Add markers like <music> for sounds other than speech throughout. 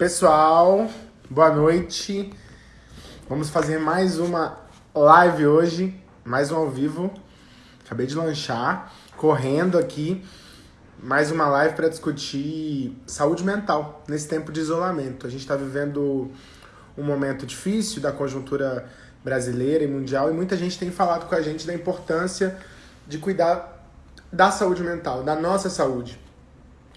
Pessoal, boa noite. Vamos fazer mais uma live hoje, mais um ao vivo. Acabei de lanchar, correndo aqui, mais uma live para discutir saúde mental nesse tempo de isolamento. A gente está vivendo um momento difícil da conjuntura brasileira e mundial e muita gente tem falado com a gente da importância de cuidar da saúde mental, da nossa saúde.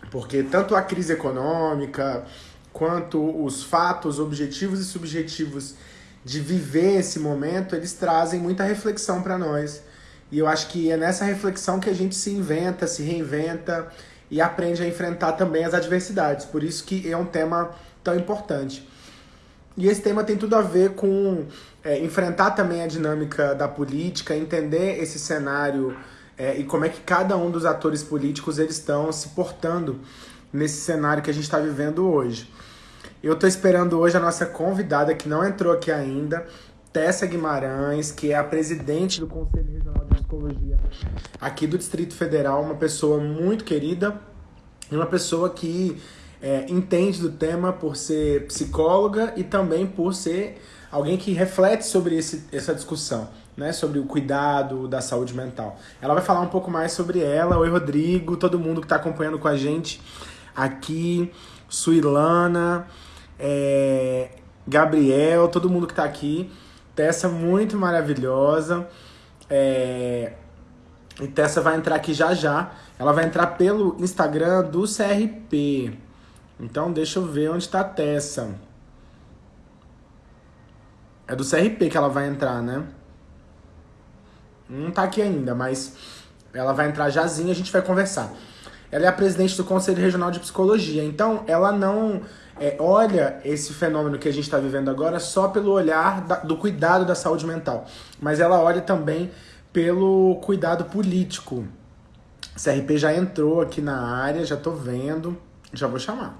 Porque tanto a crise econômica, quanto os fatos objetivos e subjetivos de viver esse momento, eles trazem muita reflexão para nós. E eu acho que é nessa reflexão que a gente se inventa, se reinventa e aprende a enfrentar também as adversidades. Por isso que é um tema tão importante. E esse tema tem tudo a ver com é, enfrentar também a dinâmica da política, entender esse cenário é, e como é que cada um dos atores políticos eles estão se portando nesse cenário que a gente está vivendo hoje. Eu estou esperando hoje a nossa convidada, que não entrou aqui ainda, Tessa Guimarães, que é a presidente do Conselho Regional de Psicologia aqui do Distrito Federal, uma pessoa muito querida uma pessoa que é, entende do tema por ser psicóloga e também por ser alguém que reflete sobre esse, essa discussão, né, sobre o cuidado da saúde mental. Ela vai falar um pouco mais sobre ela. Oi, Rodrigo, todo mundo que está acompanhando com a gente aqui, Suilana é, Gabriel, todo mundo que tá aqui. Tessa muito maravilhosa. É, e Tessa vai entrar aqui já já. Ela vai entrar pelo Instagram do CRP. Então deixa eu ver onde tá a Tessa. É do CRP que ela vai entrar, né? Não tá aqui ainda, mas ela vai entrar jazinha e a gente vai conversar. Ela é a presidente do Conselho Regional de Psicologia. Então, ela não é, olha esse fenômeno que a gente está vivendo agora só pelo olhar da, do cuidado da saúde mental, mas ela olha também pelo cuidado político. CRP já entrou aqui na área, já estou vendo, já vou chamar.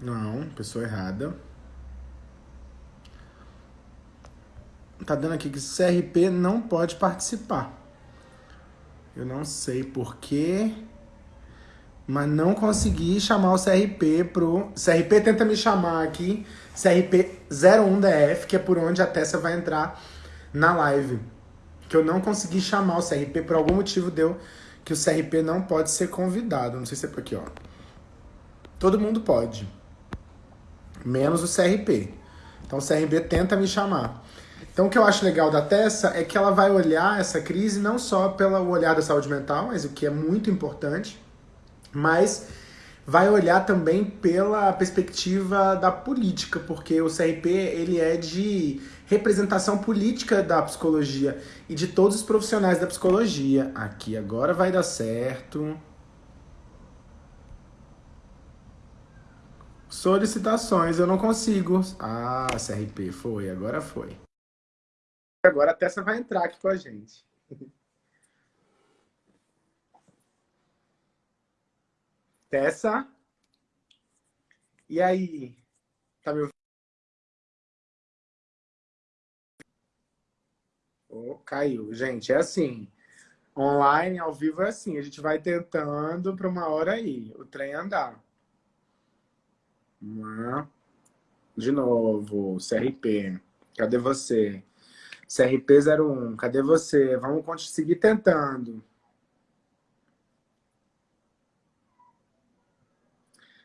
Não, pessoa errada. Tá dando aqui que CRP não pode participar. Eu não sei porquê, mas não consegui chamar o CRP pro... CRP tenta me chamar aqui, CRP 01DF, que é por onde a Tessa vai entrar na live. Que eu não consegui chamar o CRP, por algum motivo deu que o CRP não pode ser convidado. Não sei se é por aqui, ó. Todo mundo pode. Menos o CRP. Então o CRP tenta me chamar. Então, o que eu acho legal da Tessa é que ela vai olhar essa crise não só pelo olhar da saúde mental, mas o que é muito importante, mas vai olhar também pela perspectiva da política, porque o CRP ele é de representação política da psicologia e de todos os profissionais da psicologia. Aqui agora vai dar certo. Solicitações, eu não consigo. Ah, CRP, foi, agora foi. Agora a Tessa vai entrar aqui com a gente. <laughs> Tessa? E aí? Tá me ouvindo? Oh, caiu. Gente, é assim. Online, ao vivo é assim. A gente vai tentando para uma hora aí. O trem andar. De novo, CRP. Cadê você? CRP01, cadê você? Vamos seguir tentando.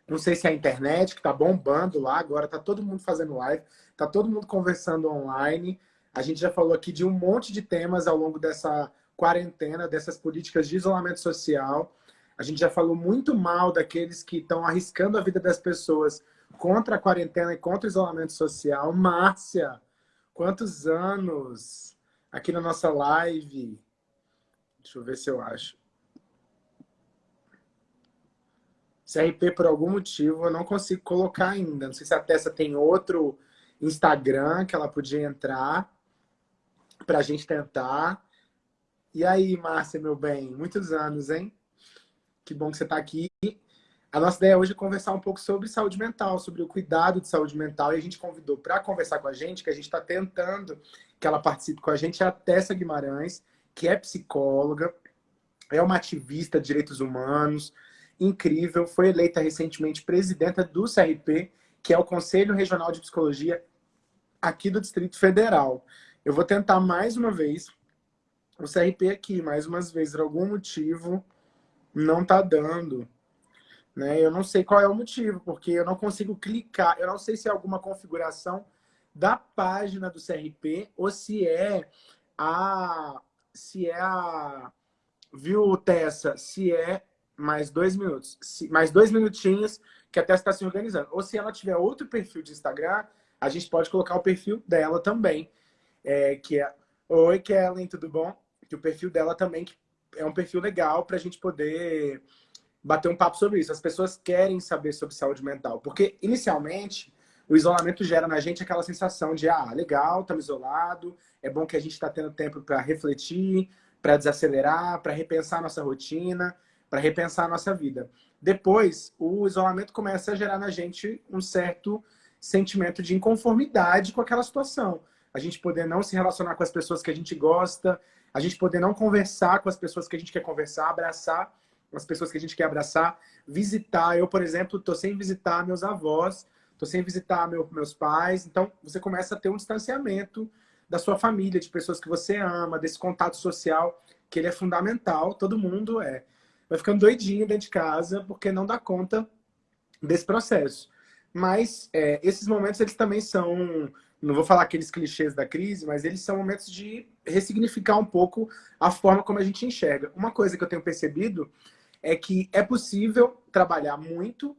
Não sei se é a internet que tá bombando lá, agora tá todo mundo fazendo live, tá todo mundo conversando online. A gente já falou aqui de um monte de temas ao longo dessa quarentena, dessas políticas de isolamento social. A gente já falou muito mal daqueles que estão arriscando a vida das pessoas contra a quarentena e contra o isolamento social. Márcia, Quantos anos aqui na nossa live? Deixa eu ver se eu acho. CRP, por algum motivo, eu não consigo colocar ainda. Não sei se a Tessa tem outro Instagram que ela podia entrar para a gente tentar. E aí, Márcia, meu bem? Muitos anos, hein? Que bom que você está aqui. A nossa ideia hoje é conversar um pouco sobre saúde mental, sobre o cuidado de saúde mental. E a gente convidou para conversar com a gente, que a gente está tentando que ela participe com a gente, é a Tessa Guimarães, que é psicóloga. é uma ativista de direitos humanos, incrível, foi eleita recentemente presidenta do CRP, que é o Conselho Regional de Psicologia aqui do Distrito Federal. Eu vou tentar mais uma vez o CRP aqui, mais umas vezes, por algum motivo, não tá dando. Né? Eu não sei qual é o motivo, porque eu não consigo clicar. Eu não sei se é alguma configuração da página do CRP ou se é a... Se é a... Viu, Tessa? Se é mais dois minutos. Se, mais dois minutinhos que a Tessa está se organizando. Ou se ela tiver outro perfil de Instagram, a gente pode colocar o perfil dela também. É, que é... Oi, Kellen, tudo bom? Que o perfil dela também é um perfil legal para a gente poder bater um papo sobre isso. As pessoas querem saber sobre saúde mental. Porque, inicialmente, o isolamento gera na gente aquela sensação de, ah, legal, estamos isolado, é bom que a gente está tendo tempo para refletir, para desacelerar, para repensar nossa rotina, para repensar nossa vida. Depois, o isolamento começa a gerar na gente um certo sentimento de inconformidade com aquela situação. A gente poder não se relacionar com as pessoas que a gente gosta, a gente poder não conversar com as pessoas que a gente quer conversar, abraçar as pessoas que a gente quer abraçar, visitar. Eu, por exemplo, estou sem visitar meus avós, estou sem visitar meu, meus pais. Então, você começa a ter um distanciamento da sua família, de pessoas que você ama, desse contato social, que ele é fundamental, todo mundo é. Vai ficando doidinho dentro de casa, porque não dá conta desse processo. Mas é, esses momentos, eles também são, não vou falar aqueles clichês da crise, mas eles são momentos de ressignificar um pouco a forma como a gente enxerga. Uma coisa que eu tenho percebido é que é possível trabalhar muito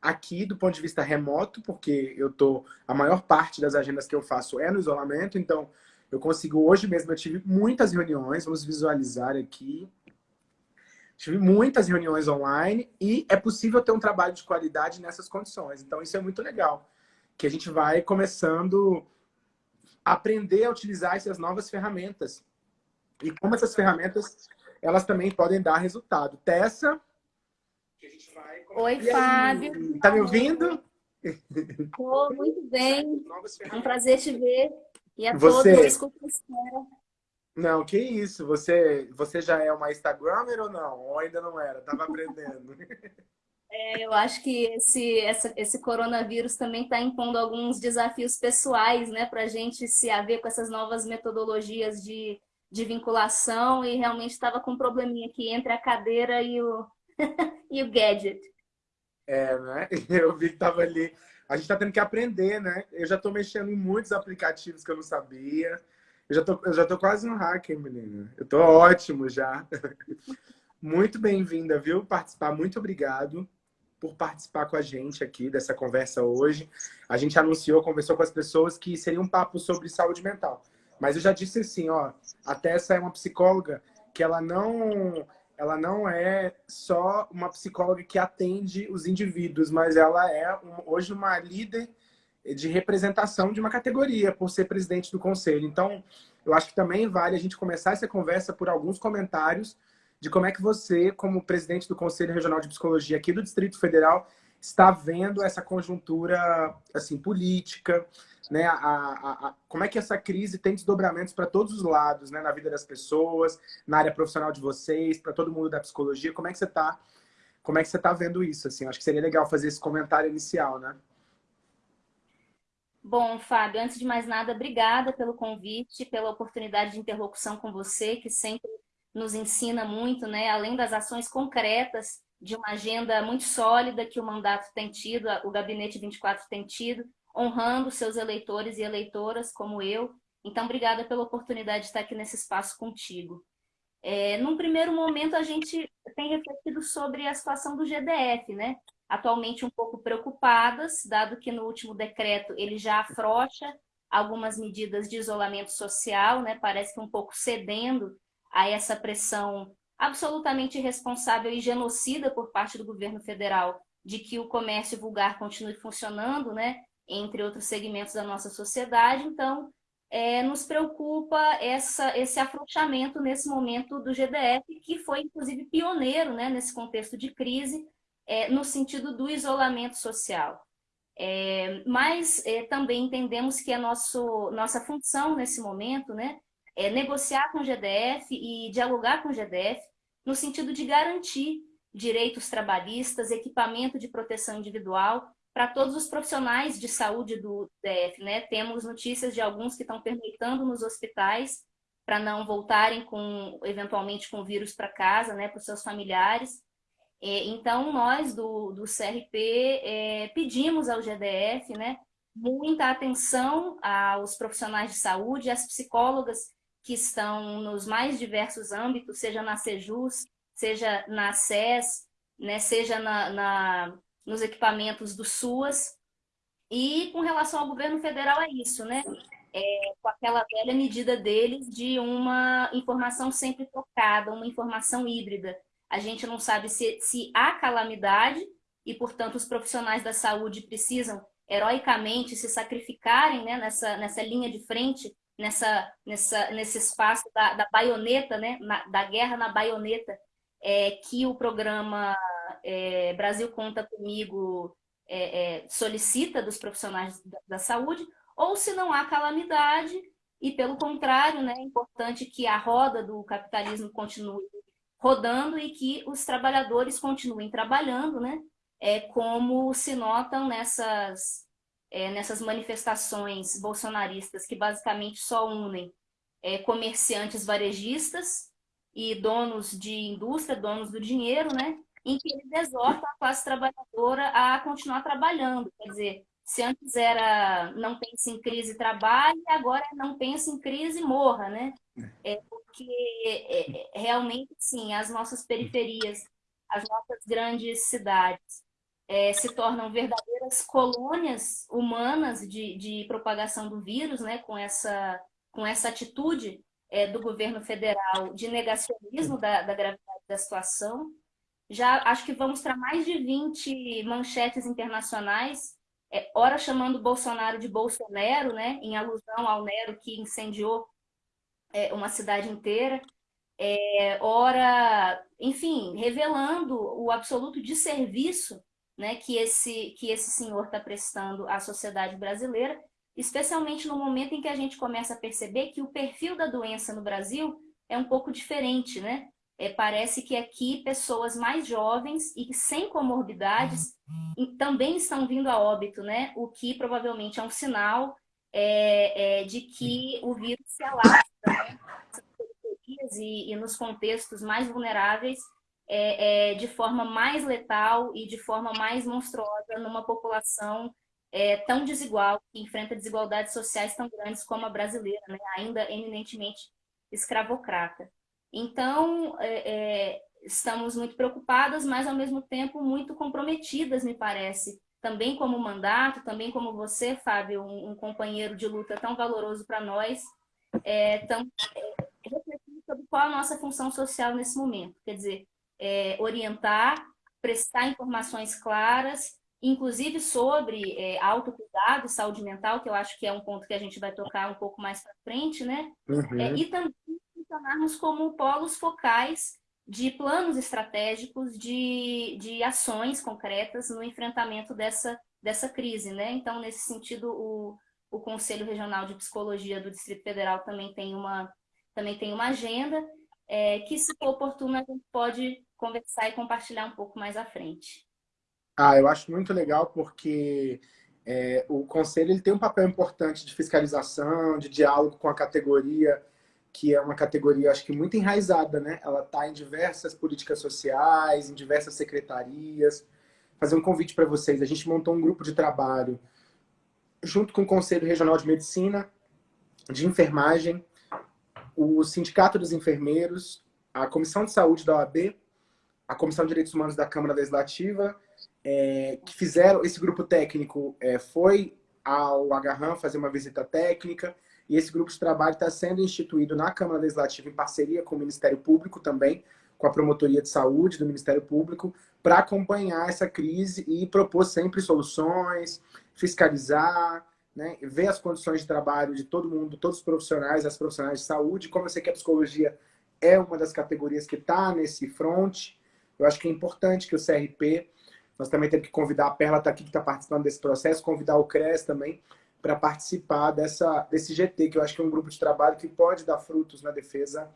aqui do ponto de vista remoto, porque eu tô a maior parte das agendas que eu faço é no isolamento, então eu consigo hoje mesmo eu tive muitas reuniões, vamos visualizar aqui. Tive muitas reuniões online e é possível ter um trabalho de qualidade nessas condições. Então isso é muito legal, que a gente vai começando a aprender a utilizar essas novas ferramentas. E como essas ferramentas, elas também podem dar resultado. Tessa, Oi, e Fábio. Aí, tá me ouvindo? Tô muito bem. É um prazer te ver. E a você... todos, desculpa Não, que isso. Você, você já é uma Instagrammer ou não? Ou ainda não era? Tava aprendendo. <laughs> É, eu acho que esse, essa, esse coronavírus também está impondo alguns desafios pessoais, né? Para a gente se haver com essas novas metodologias de, de vinculação e realmente estava com um probleminha aqui entre a cadeira e o, <laughs> e o gadget. É, né? <laughs> Eu vi que tava ali. A gente tá tendo que aprender, né? Eu já tô mexendo em muitos aplicativos que eu não sabia. Eu já tô, eu já tô quase um hacker, menina. Eu tô ótimo já. <laughs> Muito bem-vinda, viu? Participar, muito obrigado por participar com a gente aqui dessa conversa hoje. A gente anunciou, conversou com as pessoas que seria um papo sobre saúde mental. Mas eu já disse assim, ó, a Tessa é uma psicóloga que ela não ela não é só uma psicóloga que atende os indivíduos, mas ela é hoje uma líder de representação de uma categoria, por ser presidente do conselho. Então, eu acho que também vale a gente começar essa conversa por alguns comentários de como é que você, como presidente do Conselho Regional de Psicologia aqui do Distrito Federal, está vendo essa conjuntura assim política, né? A, a, a, como é que essa crise tem desdobramentos para todos os lados, né? Na vida das pessoas, na área profissional de vocês, para todo mundo da psicologia. Como é que você está? Como é que você está vendo isso? Assim, acho que seria legal fazer esse comentário inicial, né? Bom, Fábio, antes de mais nada, obrigada pelo convite, pela oportunidade de interlocução com você, que sempre nos ensina muito, né? Além das ações concretas de uma agenda muito sólida que o mandato tem tido, o Gabinete 24 tem tido, honrando seus eleitores e eleitoras como eu. Então, obrigada pela oportunidade de estar aqui nesse espaço contigo. É, num primeiro momento, a gente tem refletido sobre a situação do GDF, né? Atualmente um pouco preocupadas, dado que no último decreto ele já afrouxa algumas medidas de isolamento social, né? Parece que um pouco cedendo a essa pressão absolutamente irresponsável e genocida por parte do governo federal de que o comércio vulgar continue funcionando, né? Entre outros segmentos da nossa sociedade. Então, é, nos preocupa essa, esse afrouxamento nesse momento do GDF, que foi, inclusive, pioneiro né, nesse contexto de crise, é, no sentido do isolamento social. É, mas é, também entendemos que a nosso, nossa função nesse momento né, é negociar com o GDF e dialogar com o GDF no sentido de garantir direitos trabalhistas, equipamento de proteção individual para todos os profissionais de saúde do DF. Né? Temos notícias de alguns que estão permitando nos hospitais para não voltarem com eventualmente com vírus para casa, né, para os seus familiares. Então, nós do, do CRP é, pedimos ao GDF né, muita atenção aos profissionais de saúde, às psicólogas que estão nos mais diversos âmbitos, seja na Sejus, seja na SES, né, seja na, na, nos equipamentos do SUAS. E com relação ao governo federal é isso, né? É, com aquela velha medida deles de uma informação sempre trocada, uma informação híbrida. A gente não sabe se, se há calamidade e, portanto, os profissionais da saúde precisam heroicamente se sacrificarem né, nessa, nessa linha de frente, nessa, nessa, nesse espaço da, da baioneta, né, na, da guerra na baioneta, é, que o programa é, Brasil Conta Comigo é, é, solicita dos profissionais da, da, saúde, ou se não há calamidade, e pelo contrário, né, é importante que a roda do capitalismo continue rodando e que os trabalhadores continuem trabalhando, né, é, como se notam nessas, é, nessas manifestações bolsonaristas que basicamente só unem é, comerciantes varejistas e donos de indústria, donos do dinheiro, né? Em que eles exortam a classe trabalhadora a continuar trabalhando. Quer dizer, se antes era não pense em crise trabalhe, agora não pense em crise morra, né? É porque é, é, realmente, sim, as nossas periferias, as nossas grandes cidades é, se tornam verdadeiras colônias humanas de, de propagação do vírus, né? Com essa, com essa atitude é, do governo federal de negacionismo da, da gravidade da situação. Já acho que vamos para mais de 20 manchetes internacionais, é, ora chamando Bolsonaro de Bolsonaro, né, em alusão ao Nero que incendiou é, uma cidade inteira, é, ora, enfim, revelando o absoluto desserviço né, que, esse, que esse senhor está prestando à sociedade brasileira, especialmente no momento em que a gente começa a perceber que o perfil da doença no Brasil é um pouco diferente, né? É, parece que aqui pessoas mais jovens e sem comorbidades também estão vindo a óbito, né? O que provavelmente é um sinal é, é, de que o vírus se alastra né? e, e nos contextos mais vulneráveis é, é, de forma mais letal e de forma mais monstruosa numa população é, tão desigual, que enfrenta desigualdades sociais tão grandes como a brasileira, né? ainda eminentemente escravocrata. Então, é, é, estamos muito preocupadas, mas ao mesmo tempo muito comprometidas, me parece. Também como mandato, também como você, Fábio, um, um companheiro de luta tão valoroso para nós, é, tão, é, refletindo sobre qual a nossa função social nesse momento. Quer dizer, é, orientar, prestar informações claras, inclusive sobre é, autocuidado, saúde mental, que eu acho que é um ponto que a gente vai tocar um pouco mais para frente, né? Uhum. É, e também funcionarmos como polos focais de planos estratégicos, de, de ações concretas no enfrentamento dessa, dessa crise. Né? Então, nesse sentido, o, o Conselho Regional de Psicologia do Distrito Federal também tem uma, também tem uma agenda é, que, se for oportuno, a gente pode conversar e compartilhar um pouco mais à frente. Ah, eu acho muito legal porque é, o Conselho ele tem um papel importante de fiscalização, de diálogo com a categoria, que é uma categoria, acho que muito enraizada, né? Ela está em diversas políticas sociais, em diversas secretarias. Fazer um convite para vocês. A gente montou um grupo de trabalho junto com o Conselho Regional de Medicina, de Enfermagem, o Sindicato dos Enfermeiros, a Comissão de Saúde da OAB, a Comissão de Direitos Humanos da Câmara Legislativa, é, que fizeram, esse grupo técnico é, foi ao Agarram fazer uma visita técnica, e esse grupo de trabalho está sendo instituído na Câmara Legislativa em parceria com o Ministério Público também, com a Promotoria de Saúde do Ministério Público, para acompanhar essa crise e propor sempre soluções, fiscalizar, né, ver as condições de trabalho de todo mundo, todos os profissionais, as profissionais de saúde. Como eu sei que a psicologia é uma das categorias que está nesse front, eu acho que é importante que o CRP, nós também temos que convidar, a Perla está aqui, que está participando desse processo, convidar o CRES também, para participar dessa, desse GT, que eu acho que é um grupo de trabalho que pode dar frutos na defesa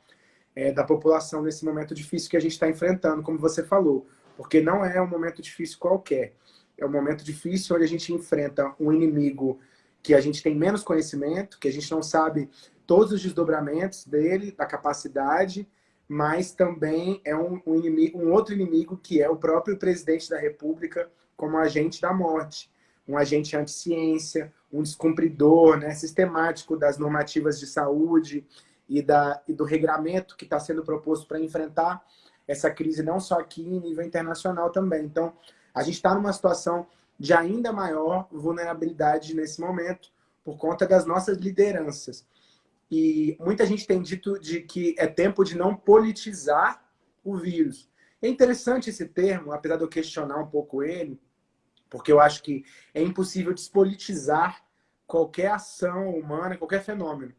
é, da população nesse momento difícil que a gente está enfrentando, como você falou. Porque não é um momento difícil qualquer. É um momento difícil onde a gente enfrenta um inimigo que a gente tem menos conhecimento, que a gente não sabe todos os desdobramentos dele, da capacidade, mas também é um, um, inimigo, um outro inimigo que é o próprio presidente da República como agente da morte, um agente anti-ciência, um descumpridor né, sistemático das normativas de saúde e, da, e do regramento que está sendo proposto para enfrentar essa crise, não só aqui, em nível internacional também. Então, a gente está numa situação de ainda maior vulnerabilidade nesse momento, por conta das nossas lideranças. E muita gente tem dito de que é tempo de não politizar o vírus. É interessante esse termo, apesar de eu questionar um pouco ele, porque eu acho que é impossível despolitizar qualquer ação humana, qualquer fenômeno.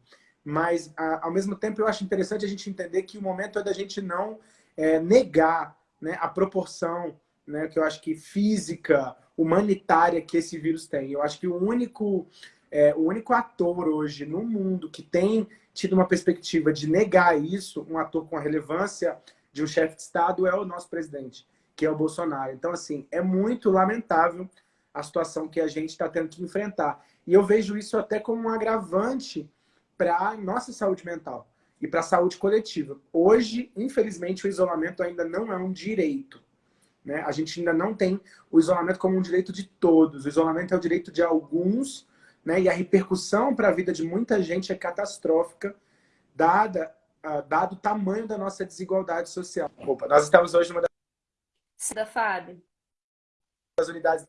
Mas, ao mesmo tempo, eu acho interessante a gente entender que o momento é da gente não é, negar né, a proporção, né, que eu acho que física, humanitária que esse vírus tem. Eu acho que o único, é, o único ator hoje no mundo que tem tido uma perspectiva de negar isso, um ator com a relevância de um chefe de Estado, é o nosso presidente, que é o Bolsonaro. Então, assim, é muito lamentável a situação que a gente está tendo que enfrentar. E eu vejo isso até como um agravante para a nossa saúde mental e para a saúde coletiva. Hoje, infelizmente, o isolamento ainda não é um direito. Né? A gente ainda não tem o isolamento como um direito de todos. O isolamento é o direito de alguns, né? e a repercussão para a vida de muita gente é catastrófica, dada, uh, dado o tamanho da nossa desigualdade social. Opa, nós estamos hoje numa da Fábio. das unidades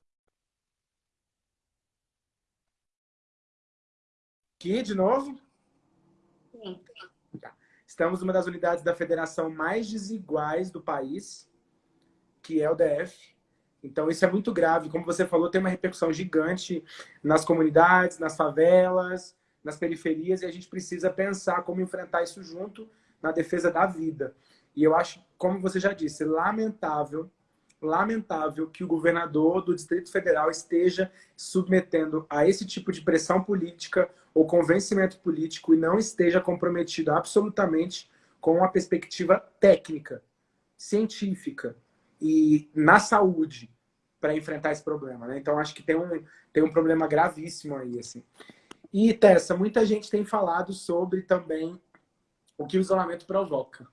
Aqui, de novo? Sim. Tá. Estamos numa das unidades da federação mais desiguais do país, que é o DF. Então, isso é muito grave. Como você falou, tem uma repercussão gigante nas comunidades, nas favelas, nas periferias, e a gente precisa pensar como enfrentar isso junto na defesa da vida. E eu acho, como você já disse, lamentável, lamentável que o governador do Distrito Federal esteja submetendo a esse tipo de pressão política ou convencimento político e não esteja comprometido absolutamente com a perspectiva técnica, científica, e na saúde para enfrentar esse problema, né? Então acho que tem um, tem um problema gravíssimo aí, assim. E Tessa, muita gente tem falado sobre também o que o isolamento provoca.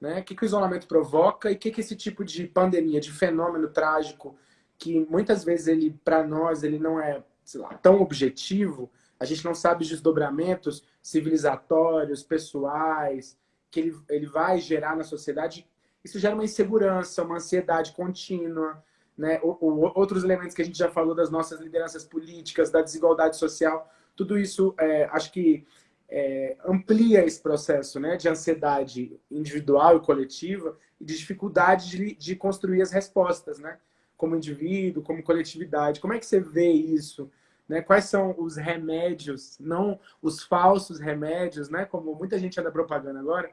Né? O que, que o isolamento provoca e o que, que esse tipo de pandemia, de fenômeno trágico, que muitas vezes ele, para nós, ele não é lá, tão objetivo, a gente não sabe os desdobramentos civilizatórios, pessoais, que ele, ele vai gerar na sociedade isso gera uma insegurança, uma ansiedade contínua, né? Outros elementos que a gente já falou das nossas lideranças políticas, da desigualdade social, tudo isso é, acho que é, amplia esse processo né, de ansiedade individual e coletiva e de dificuldade de, de construir as respostas, né? Como indivíduo, como coletividade. Como é que você vê isso? Né? Quais são os remédios, não os falsos remédios, né? Como muita gente anda propagando agora,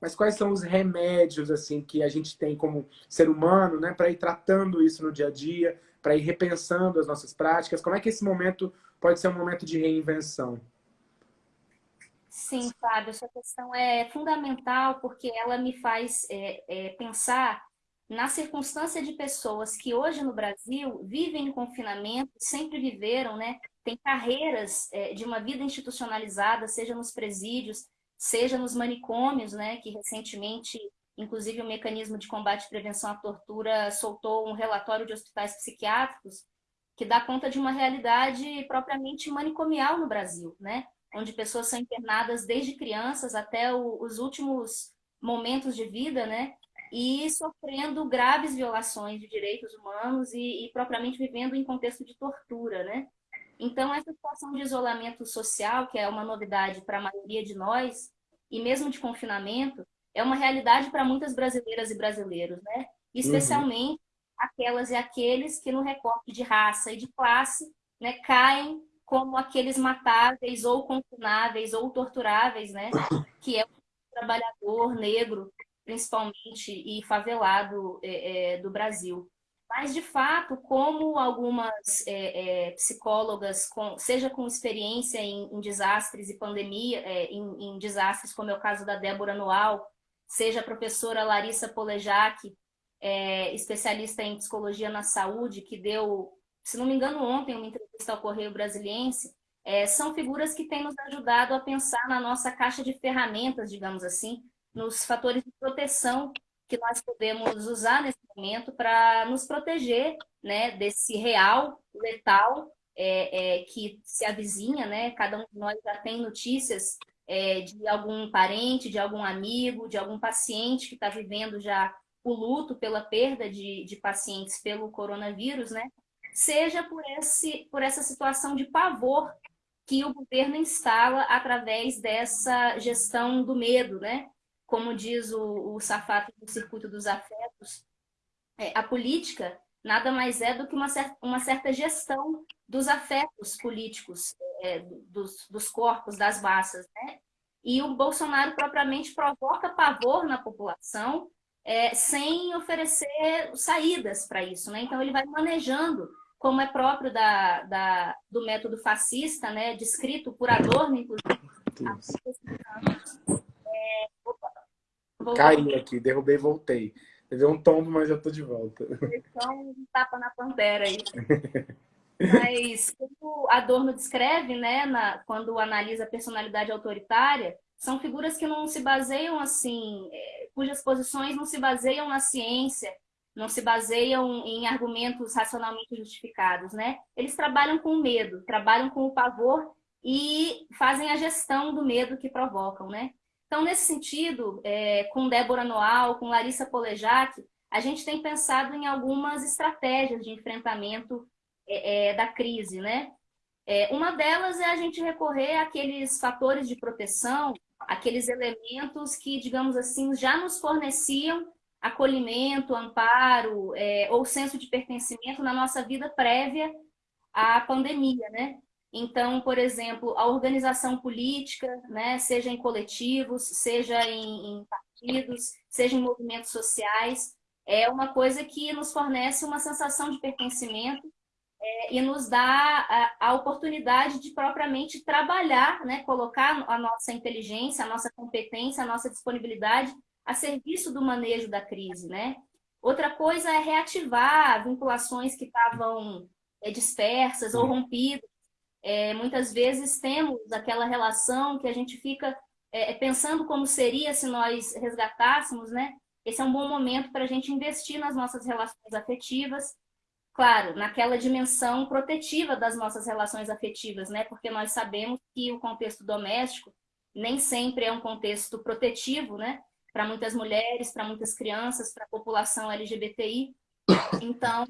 mas quais são os remédios assim que a gente tem como ser humano, né, para ir tratando isso no dia a dia, para ir repensando as nossas práticas? Como é que esse momento pode ser um momento de reinvenção? Sim, Fábio, essa questão é fundamental porque ela me faz é, é, pensar na circunstância de pessoas que hoje no Brasil vivem em confinamento, sempre viveram, né? Tem carreiras é, de uma vida institucionalizada, seja nos presídios, seja nos manicômios, né, que recentemente, inclusive o Mecanismo de Combate e Prevenção à Tortura soltou um relatório de hospitais psiquiátricos que dá conta de uma realidade propriamente manicomial no Brasil, né, onde pessoas são internadas desde crianças até o, os últimos momentos de vida, né, e sofrendo graves violações de direitos humanos e, e propriamente vivendo em contexto de tortura, né. Então, essa situação de isolamento social, que é uma novidade para a maioria de nós, e mesmo de confinamento, é uma realidade para muitas brasileiras e brasileiros, né? Especialmente uhum. aquelas e aqueles que no recorte de raça e de classe né, caem como aqueles matáveis ou confináveis ou torturáveis, né? Que é o trabalhador negro, principalmente, e favelado é, é, do Brasil. Mas, de fato, como algumas é, é, psicólogas, com, seja com experiência em, em desastres e pandemia, é, em, em, desastres, como é o caso da Débora Noal, seja a professora Larissa Polejac, é, especialista em psicologia na saúde, que deu, se não me engano, ontem uma entrevista ao Correio Brasiliense, é, são figuras que têm nos ajudado a pensar na nossa caixa de ferramentas, digamos assim, nos fatores de proteção que nós podemos usar nesse momento para nos proteger né, desse real letal é, é, que se avizinha, né? Cada um de nós já tem notícias é, de algum parente, de algum amigo, de algum paciente que está vivendo já o luto pela perda de, de pacientes pelo coronavírus, né? Seja por, esse, por essa situação de pavor que o governo instala através dessa gestão do medo, né? Como diz o, o Safato do Circuito dos Afetos, é, a política nada mais é do que uma certa, uma certa gestão dos afetos políticos, é, dos, dos corpos, das massas. Né? E o Bolsonaro propriamente provoca pavor na população é, sem oferecer saídas para isso. Né? Então ele vai manejando, como é próprio da, da, do método fascista, né? descrito por Adorno, inclusive. É, Caí aqui, derrubei e voltei. Deu um tombo, mas já tô de volta. Então, um tapa na pantera aí. <laughs> Mas, como Adorno descreve, né, na, quando analisa a personalidade autoritária, são figuras que não se baseiam assim, é, cujas posições não se baseiam na ciência, não se baseiam em argumentos racionalmente justificados, né? Eles trabalham com o medo, trabalham com o pavor e fazem a gestão do medo que provocam, né? Então, nesse sentido, é, com Débora Noal, com Larissa Polejac, a gente tem pensado em algumas estratégias de enfrentamento é, é, da crise, né? É, uma delas é a gente recorrer àqueles fatores de proteção, aqueles elementos que, digamos assim, já nos forneciam acolhimento, amparo é, ou senso de pertencimento na nossa vida prévia à pandemia, né? Então, por exemplo, a organização política, né, seja em coletivos, seja em, em partidos, seja em movimentos sociais, é uma coisa que nos fornece uma sensação de pertencimento é, e nos dá a, a, oportunidade de propriamente trabalhar, né, colocar a nossa inteligência, a nossa competência, a nossa disponibilidade a serviço do manejo da crise. Né? Outra coisa é reativar vinculações que estavam é, dispersas ou rompidas. É, muitas vezes temos aquela relação que a gente fica é, pensando como seria se nós resgatássemos, né? Esse é um bom momento para a gente investir nas nossas relações afetivas, claro, naquela dimensão protetiva das nossas relações afetivas, né? Porque nós sabemos que o contexto doméstico nem sempre é um contexto protetivo, né? Para muitas mulheres, para muitas crianças, para a população LGBTI. Então,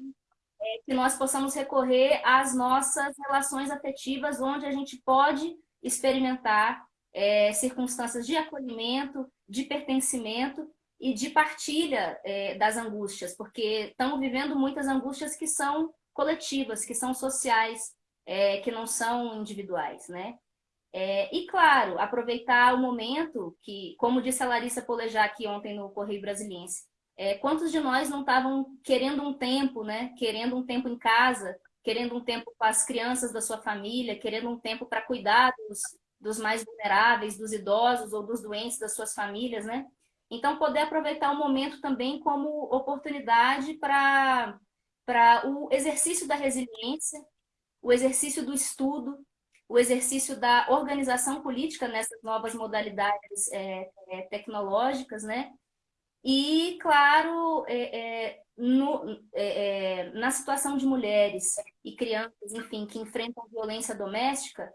é que nós possamos recorrer às nossas relações afetivas, onde a gente pode experimentar é, circunstâncias de acolhimento, de pertencimento e de partilha é, das angústias, porque estamos vivendo muitas angústias que são coletivas, que são sociais, é, que não são individuais, né? É, e, claro, aproveitar o momento que, como disse a Larissa Polejar aqui ontem no Correio Brasiliense, é, quantos de nós não estavam querendo um tempo, né? Querendo um tempo em casa, querendo um tempo com as crianças da sua família, querendo um tempo para cuidar dos, dos mais vulneráveis, dos idosos ou dos doentes das suas famílias, né? Então, poder aproveitar o momento também como oportunidade para o exercício da resiliência, o exercício do estudo, o exercício da organização política nessas novas modalidades é, é, tecnológicas, né? E, claro, é, é no, é, na situação de mulheres e crianças, enfim, que enfrentam violência doméstica,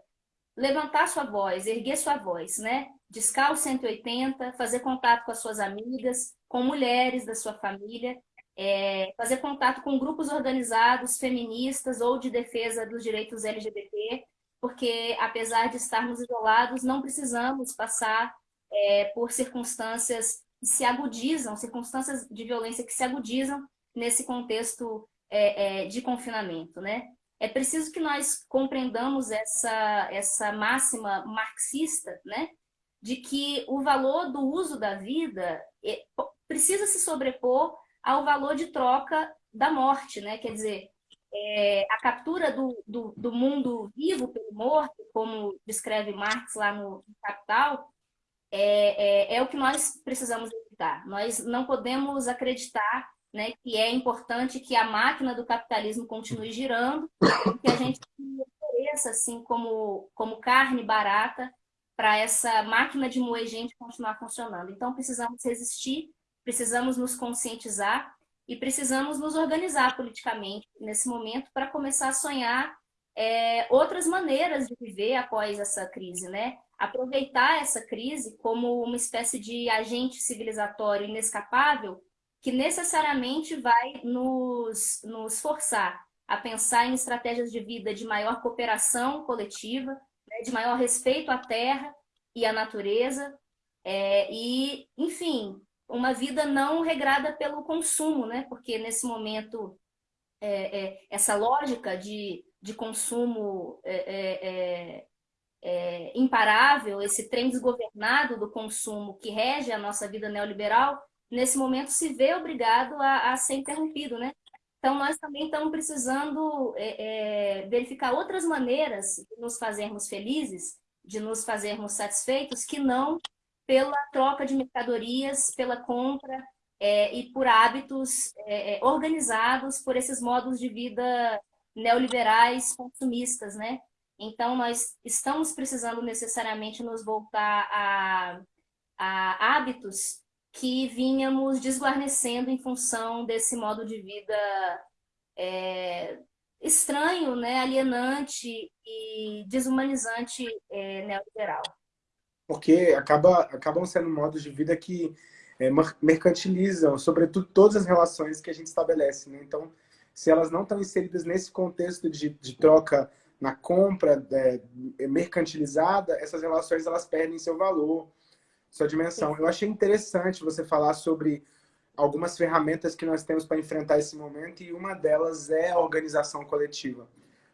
levantar sua voz, erguer sua voz, né? Discar o 180, fazer contato com as suas amigas, com mulheres da sua família, é, fazer contato com grupos organizados feministas ou de defesa dos direitos LGBT, porque apesar de estarmos isolados, não precisamos passar é, por circunstâncias que se agudizam, circunstâncias de violência que se agudizam nesse contexto é, é de confinamento, né? É preciso que nós compreendamos essa, essa máxima marxista, né? De que o valor do uso da vida é, precisa se sobrepor ao valor de troca da morte, né? Quer dizer, é, a captura do, do, do, mundo vivo pelo morto, como descreve Marx lá no Capital, é, é, é o que nós precisamos acreditar. Nós não podemos acreditar né, que é importante que a máquina do capitalismo continue girando, que a gente ofereça assim como, como carne barata para essa máquina de moer gente continuar funcionando. Então precisamos resistir, precisamos nos conscientizar e precisamos nos organizar politicamente nesse momento para começar a sonhar é, outras maneiras de viver após essa crise, né? Aproveitar essa crise como uma espécie de agente civilizatório inescapável que necessariamente vai nos, nos forçar a pensar em estratégias de vida de maior cooperação coletiva, né, de maior respeito à terra e à natureza, é, e, enfim, uma vida não regrada pelo consumo, né? porque nesse momento é, é, essa lógica de de consumo é, é, é, é, imparável, esse trem desgovernado do consumo que rege a nossa vida neoliberal, nesse momento se vê obrigado a, a ser interrompido, né? Então, nós também estamos precisando verificar outras maneiras de nos fazermos felizes, de nos fazermos satisfeitos, que não pela troca de mercadorias, pela compra é, e por hábitos é, organizados por esses modos de vida neoliberais consumistas, né? Então, nós estamos precisando necessariamente nos voltar a, a hábitos que vínhamos desguarnecendo em função desse modo de vida é, estranho, né, alienante e desumanizante é, neoliberal. Porque acaba, acabam sendo modos de vida que é, mercantilizam, sobretudo, todas as relações que a gente estabelece. Né? Então, se elas não estão inseridas nesse contexto de, de troca na compra é, mercantilizada, essas relações elas perdem seu valor, sua dimensão. Eu achei interessante você falar sobre algumas ferramentas que nós temos para enfrentar esse momento e uma delas é a organização coletiva.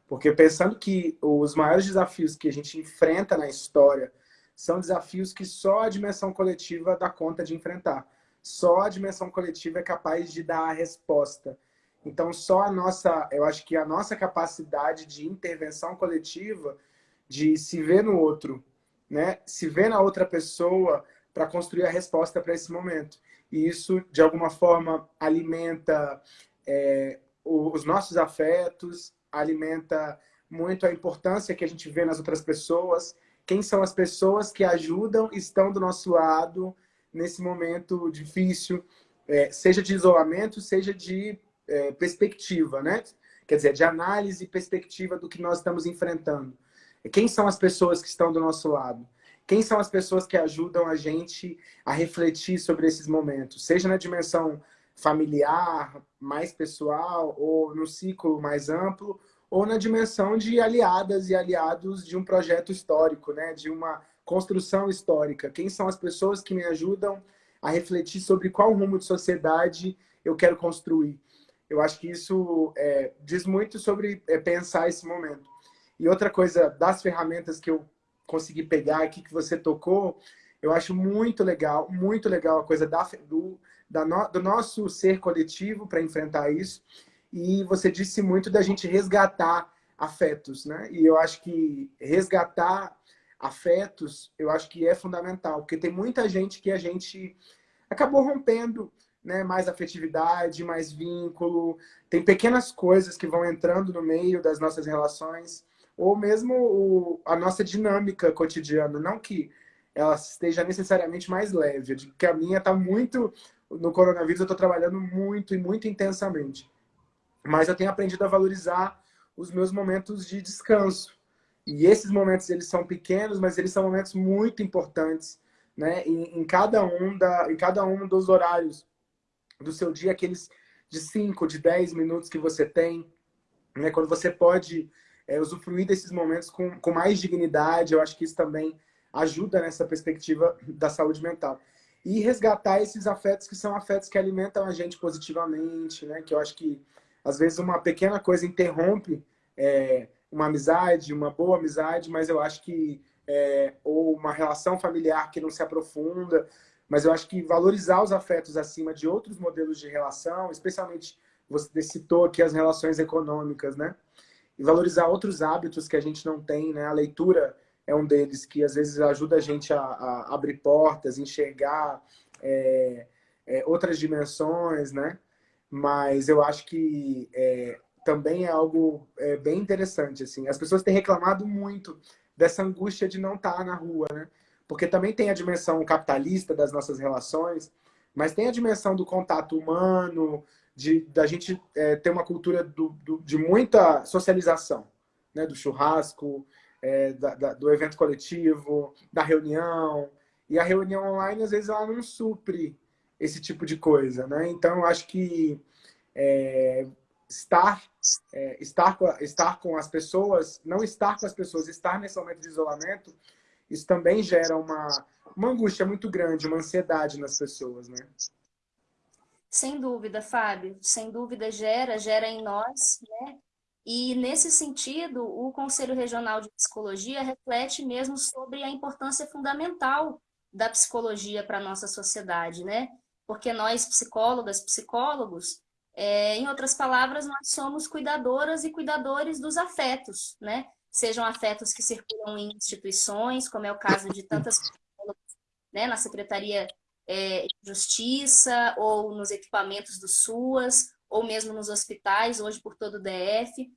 Porque pensando que os maiores desafios que a gente enfrenta na história são desafios que só a dimensão coletiva dá conta de enfrentar. Só a dimensão coletiva é capaz de dar a resposta. Então, só a nossa, eu acho que a nossa capacidade de intervenção coletiva, de se ver no outro, né? se ver na outra pessoa para construir a resposta para esse momento. E isso, de alguma forma, alimenta é, os nossos afetos, alimenta muito a importância que a gente vê nas outras pessoas, quem são as pessoas que ajudam, estão do nosso lado nesse momento difícil, é, seja de isolamento, seja de é, perspectiva, né? Quer dizer, de análise e perspectiva do que nós estamos enfrentando. Quem são as pessoas que estão do nosso lado? Quem são as pessoas que ajudam a gente a refletir sobre esses momentos? Seja na dimensão familiar, mais pessoal, ou no ciclo mais amplo, ou na dimensão de aliadas e aliados de um projeto histórico, né? de uma construção histórica. Quem são as pessoas que me ajudam a refletir sobre qual rumo de sociedade eu quero construir? Eu acho que isso é, diz muito sobre é, pensar esse momento. E outra coisa das ferramentas que eu consegui pegar aqui, que você tocou, eu acho muito legal, muito legal a coisa da, do, da no, do nosso ser coletivo para enfrentar isso. E você disse muito da gente resgatar afetos, né? E eu acho que resgatar afetos, eu acho que é fundamental, porque tem muita gente que a gente acabou rompendo né, mais afetividade, mais vínculo. Tem pequenas coisas que vão entrando no meio das nossas relações, ou mesmo o, a nossa dinâmica cotidiana. Não que ela esteja necessariamente mais leve, que a minha está muito. No coronavírus, eu estou trabalhando muito e muito intensamente. Mas eu tenho aprendido a valorizar os meus momentos de descanso. E esses momentos, eles são pequenos, mas eles são momentos muito importantes, né? Em, em cada um da, em cada um dos horários do seu dia, aqueles de 5, de 10 minutos que você tem, né? quando você pode é, usufruir desses momentos com, com mais dignidade, eu acho que isso também ajuda nessa perspectiva da saúde mental. E resgatar esses afetos que são afetos que alimentam a gente positivamente, né? que eu acho que às vezes uma pequena coisa interrompe é, uma amizade, uma boa amizade, mas eu acho que é, ou uma relação familiar que não se aprofunda, mas eu acho que valorizar os afetos acima de outros modelos de relação, especialmente você citou aqui as relações econômicas, né? E valorizar outros hábitos que a gente não tem, né? A leitura é um deles que às vezes ajuda a gente a, a abrir portas, enxergar é, é, outras dimensões, né? Mas eu acho que é, também é algo é, bem interessante, assim. As pessoas têm reclamado muito dessa angústia de não estar na rua, né? Porque também tem a dimensão capitalista das nossas relações, mas tem a dimensão do contato humano, de da gente é, ter uma cultura do, do, de muita socialização, né? Do churrasco, é, da, da, do evento coletivo, da reunião. E a reunião online, às vezes, ela não supre esse tipo de coisa, né? Então, eu acho que é, estar, é, estar, com, estar com as pessoas, não estar com as pessoas, estar nesse momento de isolamento, isso também gera uma, uma angústia muito grande, uma ansiedade nas pessoas, né? Sem dúvida, Fábio. Sem dúvida gera, gera em nós, né? E nesse sentido, o Conselho Regional de Psicologia reflete mesmo sobre a importância fundamental da psicologia para a nossa sociedade, né? Porque nós, psicólogas, psicólogos, é, em outras palavras, nós somos cuidadoras e cuidadores dos afetos, né? Sejam afetos que circulam em instituições, como é o caso de tantas né, na Secretaria é, de Justiça, ou nos equipamentos do SUAS, ou mesmo nos hospitais, hoje por todo o DF,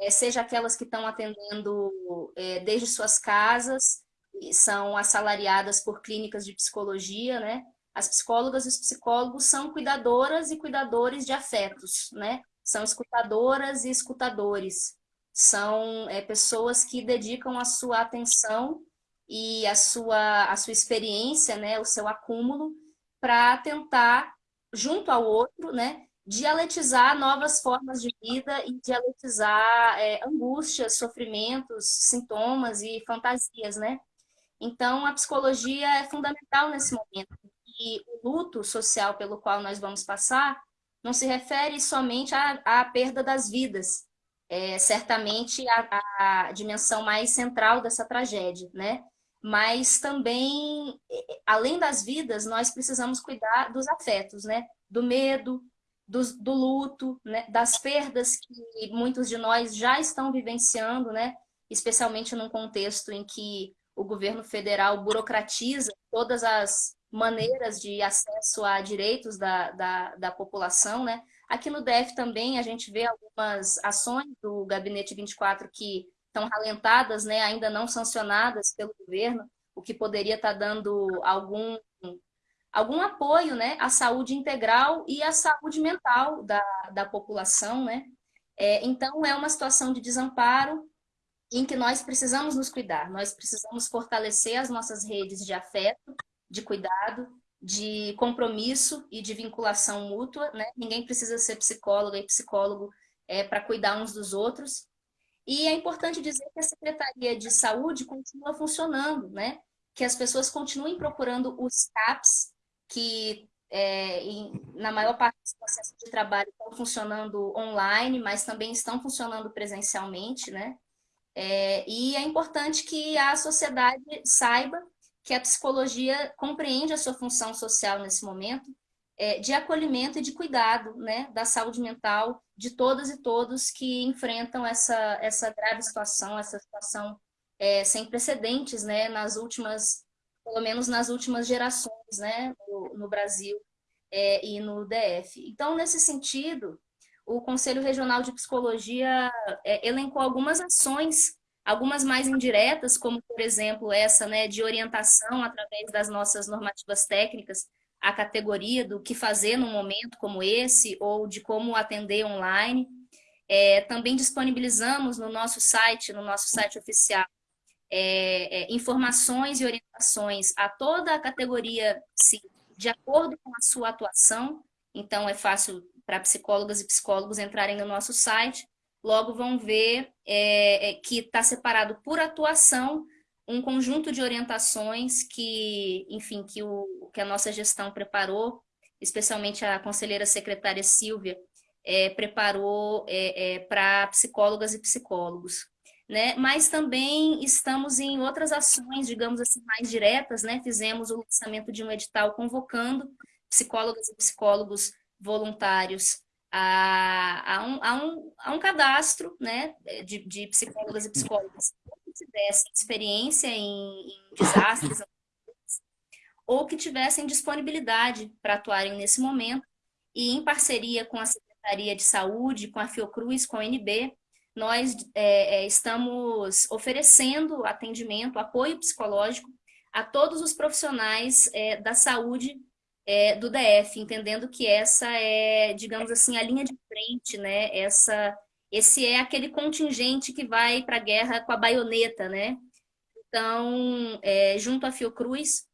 é, seja aquelas que estão atendendo é, desde suas casas, são assalariadas por clínicas de psicologia, né? As psicólogas e os psicólogos são cuidadoras e cuidadores de afetos, né? São escutadoras e escutadores. São é, pessoas que dedicam a sua atenção e a sua, a sua experiência, né? O seu acúmulo para tentar, junto ao outro, né? Dialetizar novas formas de vida e dialetizar é, angústias, sofrimentos, sintomas e fantasias, né? Então, a psicologia é fundamental nesse momento. E o luto social pelo qual nós vamos passar não se refere somente à, à perda das vidas, é certamente a, a, dimensão mais central dessa tragédia, né? Mas também, além das vidas, nós precisamos cuidar dos afetos, né? Do medo, do, do luto, né? das perdas que muitos de nós já estão vivenciando, né? Especialmente num contexto em que o governo federal burocratiza todas as maneiras de acesso a direitos da, da, da, população, né? Aqui no DF também a gente vê algumas ações do Gabinete 24 que estão ralentadas, né? Ainda não sancionadas pelo governo, o que poderia estar tá dando algum, algum apoio, né? À saúde integral e à saúde mental da, da população, né? É, então, é uma situação de desamparo em que nós precisamos nos cuidar, nós precisamos fortalecer as nossas redes de afeto, de cuidado, de compromisso e de vinculação mútua, né? Ninguém precisa ser psicóloga e psicólogo é, para cuidar uns dos outros. E é importante dizer que a Secretaria de Saúde continua funcionando, né? Que as pessoas continuem procurando os CAPs, que é, em, na maior parte dos processos de trabalho estão funcionando online, mas também estão funcionando presencialmente, né? É, e é importante que a sociedade saiba que a psicologia compreende a sua função social nesse momento é, de acolhimento e de cuidado né, da saúde mental de todas e todos que enfrentam essa, essa grave situação, essa situação é, sem precedentes né, nas últimas, pelo menos nas últimas gerações né, no, no Brasil é, e no DF. Então, nesse sentido, o Conselho Regional de Psicologia é, elencou algumas ações, algumas mais indiretas, como, por exemplo, essa né, de orientação através das nossas normativas técnicas, a categoria do que fazer num momento como esse, ou de como atender online. É, também disponibilizamos no nosso site, no nosso site oficial, é, é, informações e orientações a toda a categoria, sim, de acordo com a sua atuação. Então, é fácil para psicólogas e psicólogos entrarem no nosso site, logo vão ver é, é que está separado por atuação um conjunto de orientações que, enfim, que, o, que a nossa gestão preparou, especialmente a conselheira secretária Silvia, é, preparou é, é para psicólogas e psicólogos. Né? Mas também estamos em outras ações, digamos assim, mais diretas, né? Fizemos o lançamento de um edital convocando psicólogas e psicólogos voluntários a, a, um, a, um, a um cadastro né, de, de psicólogas e psicólogos que tivessem experiência em, em desastres <coughs> ou que tivessem disponibilidade para atuarem nesse momento. E em parceria com a Secretaria de Saúde, com a Fiocruz, com a NB, nós é, é, estamos oferecendo atendimento, apoio psicológico a todos os profissionais é, da saúde é, do DF, entendendo que essa é, digamos assim, a linha de frente, né? Essa, esse é aquele contingente que vai para a guerra com a baioneta, né? Então, é, junto à Fiocruz,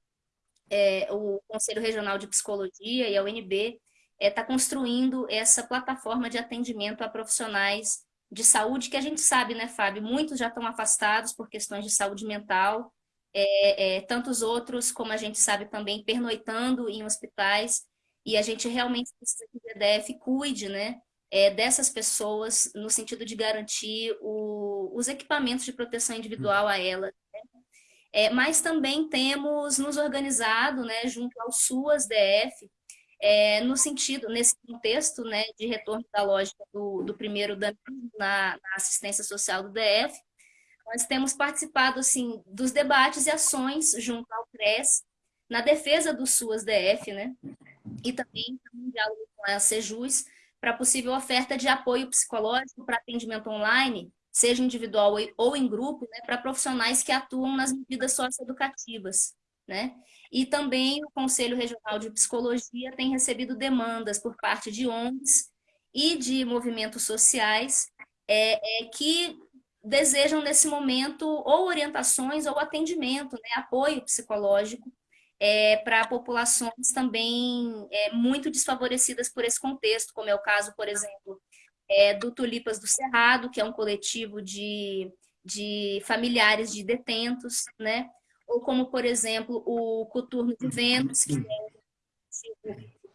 é, o Conselho Regional de Psicologia e a UNB está construindo essa plataforma de atendimento a profissionais de saúde, que a gente sabe, né, Fábio? Muitos já estão afastados por questões de saúde mental, é, é, tantos outros, como a gente sabe também, pernoitando em hospitais, e a gente realmente precisa que o DDF cuide, né, é, dessas pessoas, no sentido de garantir o, os equipamentos de proteção individual a elas. Né? É, mas também temos nos organizado, né, junto ao SUAS DF, é, no sentido, nesse contexto né, de retorno da lógica do, do primeiro na, na assistência social do DF, nós temos participado assim, dos debates e ações junto ao CRES, na defesa do SUAS DF, né? e também em diálogo com a Sejus, para possível oferta de apoio psicológico para atendimento online, seja individual ou em grupo, né, para profissionais que atuam nas medidas socioeducativas. Né? E também o Conselho Regional de Psicologia tem recebido demandas por parte de ONGs e de movimentos sociais é, é, que desejam, nesse momento, ou orientações ou atendimento, né, apoio psicológico é, para populações também é, muito desfavorecidas por esse contexto, como é o caso, por exemplo, é, do Tulipas do Cerrado, que é um coletivo de, de familiares de detentos, né? ou como, por exemplo, o Coturno de Ventos, que é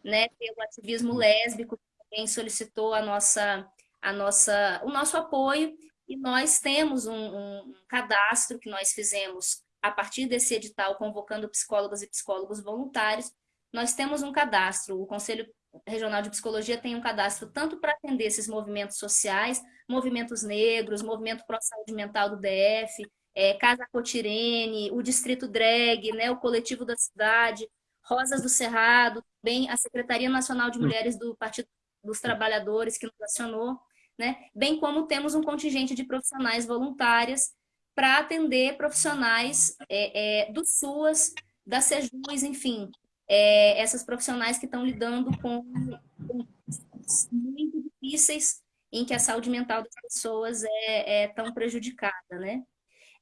né, pelo ativismo lésbico, que também solicitou a nossa, a nossa, o nosso apoio, e nós temos um, um cadastro que nós fizemos a partir desse edital, convocando psicólogas e psicólogos voluntários, nós temos um cadastro, o Conselho Regional de Psicologia tem um cadastro tanto para atender esses movimentos sociais, movimentos negros, movimento pró-saúde mental do DF, é, Casa Cotirene, o Distrito Drag, né, o Coletivo da Cidade, Rosas do Cerrado, bem a Secretaria Nacional de Mulheres do Partido dos Trabalhadores, que nos acionou, né, bem como temos um contingente de profissionais voluntárias para atender profissionais é, é, do SUAS, da SEJUS, enfim, é, essas profissionais que estão lidando com, com muito difíceis em que a saúde mental das pessoas é, é tão prejudicada, né?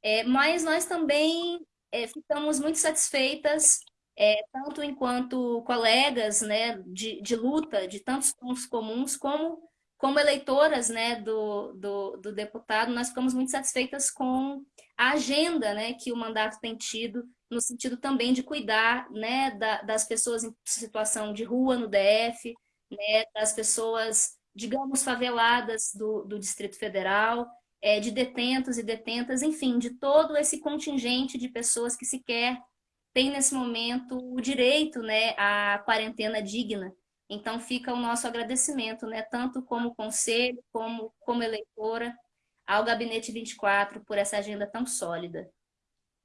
É, mas nós também é, ficamos muito satisfeitas, é, tanto enquanto colegas né, de, de luta, de tantos pontos comuns, como como eleitoras né, do, do, do, deputado, nós ficamos muito satisfeitas com a agenda né, que o mandato tem tido, no sentido também de cuidar né, da, das pessoas em situação de rua no DF, né, das pessoas, digamos, faveladas do, do Distrito Federal, é, de detentos e detentas, enfim, de todo esse contingente de pessoas que sequer têm nesse momento o direito né, à quarentena digna. Então fica o nosso agradecimento, né, tanto como conselho, como como eleitora, ao Gabinete 24 por essa agenda tão sólida.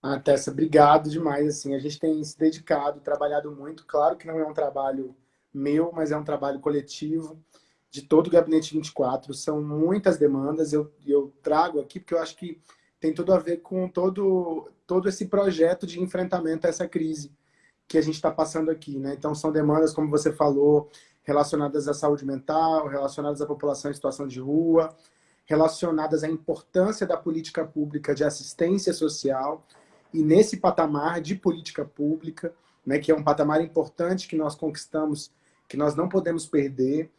Ah, Tessa, obrigado demais. Assim, a gente tem se dedicado, trabalhado muito. Claro que não é um trabalho meu, mas é um trabalho coletivo de todo o Gabinete 24. São muitas demandas, eu, eu trago aqui porque eu acho que tem tudo a ver com todo, todo esse projeto de enfrentamento a essa crise que a gente está passando aqui. Né? Então, são demandas, como você falou, relacionadas à saúde mental, relacionadas à população em situação de rua, relacionadas à importância da política pública de assistência social e nesse patamar de política pública, né, que é um patamar importante que nós conquistamos, que nós não podemos perder,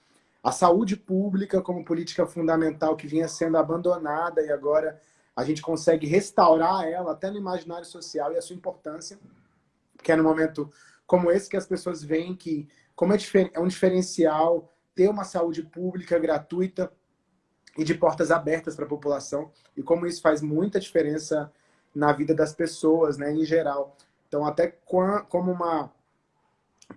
a saúde pública como política fundamental que vinha sendo abandonada e agora a gente consegue restaurar ela até no imaginário social e a sua importância, que é no momento como esse que as pessoas veem que como é, é um diferencial ter uma saúde pública gratuita e de portas abertas para a população e como isso faz muita diferença na vida das pessoas, né, em geral. Então, até como uma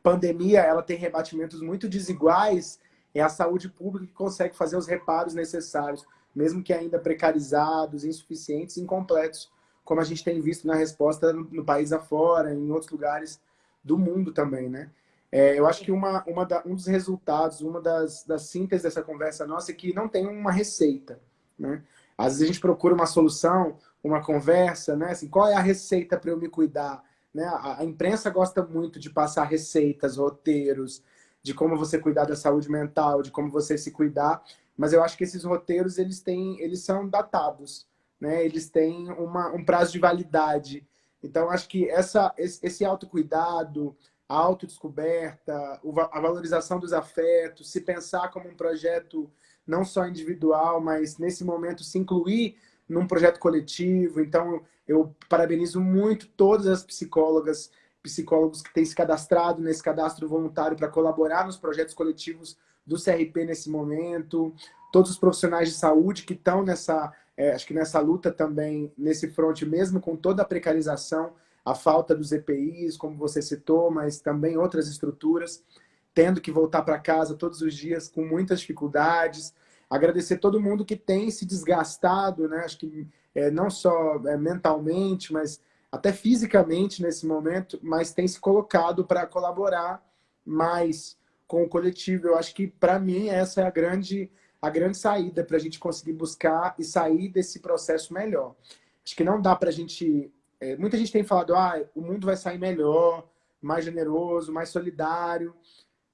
pandemia, ela tem rebatimentos muito desiguais é a saúde pública que consegue fazer os reparos necessários, mesmo que ainda precarizados, insuficientes, incompletos, como a gente tem visto na resposta no país afora, em outros lugares do mundo também, né? É, eu acho que uma, uma da, um dos resultados, uma das, das síntese dessa conversa nossa é que não tem uma receita, né? Às vezes a gente procura uma solução, uma conversa, né? Assim, qual é a receita para eu me cuidar? Né? A, a, imprensa gosta muito de passar receitas, roteiros, de como você cuidar da saúde mental, de como você se cuidar, mas eu acho que esses roteiros eles têm, eles são datados, né? Eles têm uma, um prazo de validade. Então acho que essa, esse autocuidado, a autodescoberta, a valorização dos afetos, se pensar como um projeto não só individual, mas nesse momento se incluir num projeto coletivo. Então, eu parabenizo muito todas as psicólogas, psicólogos que têm se cadastrado nesse cadastro voluntário para colaborar nos projetos coletivos do CRP nesse momento, todos os profissionais de saúde que estão nessa, é, acho que nessa luta também, nesse fronte, mesmo com toda a precarização, a falta dos EPIs, como você citou, mas também outras estruturas, tendo que voltar para casa todos os dias com muitas dificuldades. Agradecer todo mundo que tem se desgastado, né? Acho que é, não só é, mentalmente, mas até fisicamente nesse momento, mas tem se colocado para colaborar mais com o coletivo. Eu acho que, para mim, essa é a grande, a grande saída para a gente conseguir buscar e sair desse processo melhor. Acho que não dá para a gente é, muita gente tem falado, ah, o mundo vai sair melhor, mais generoso, mais solidário.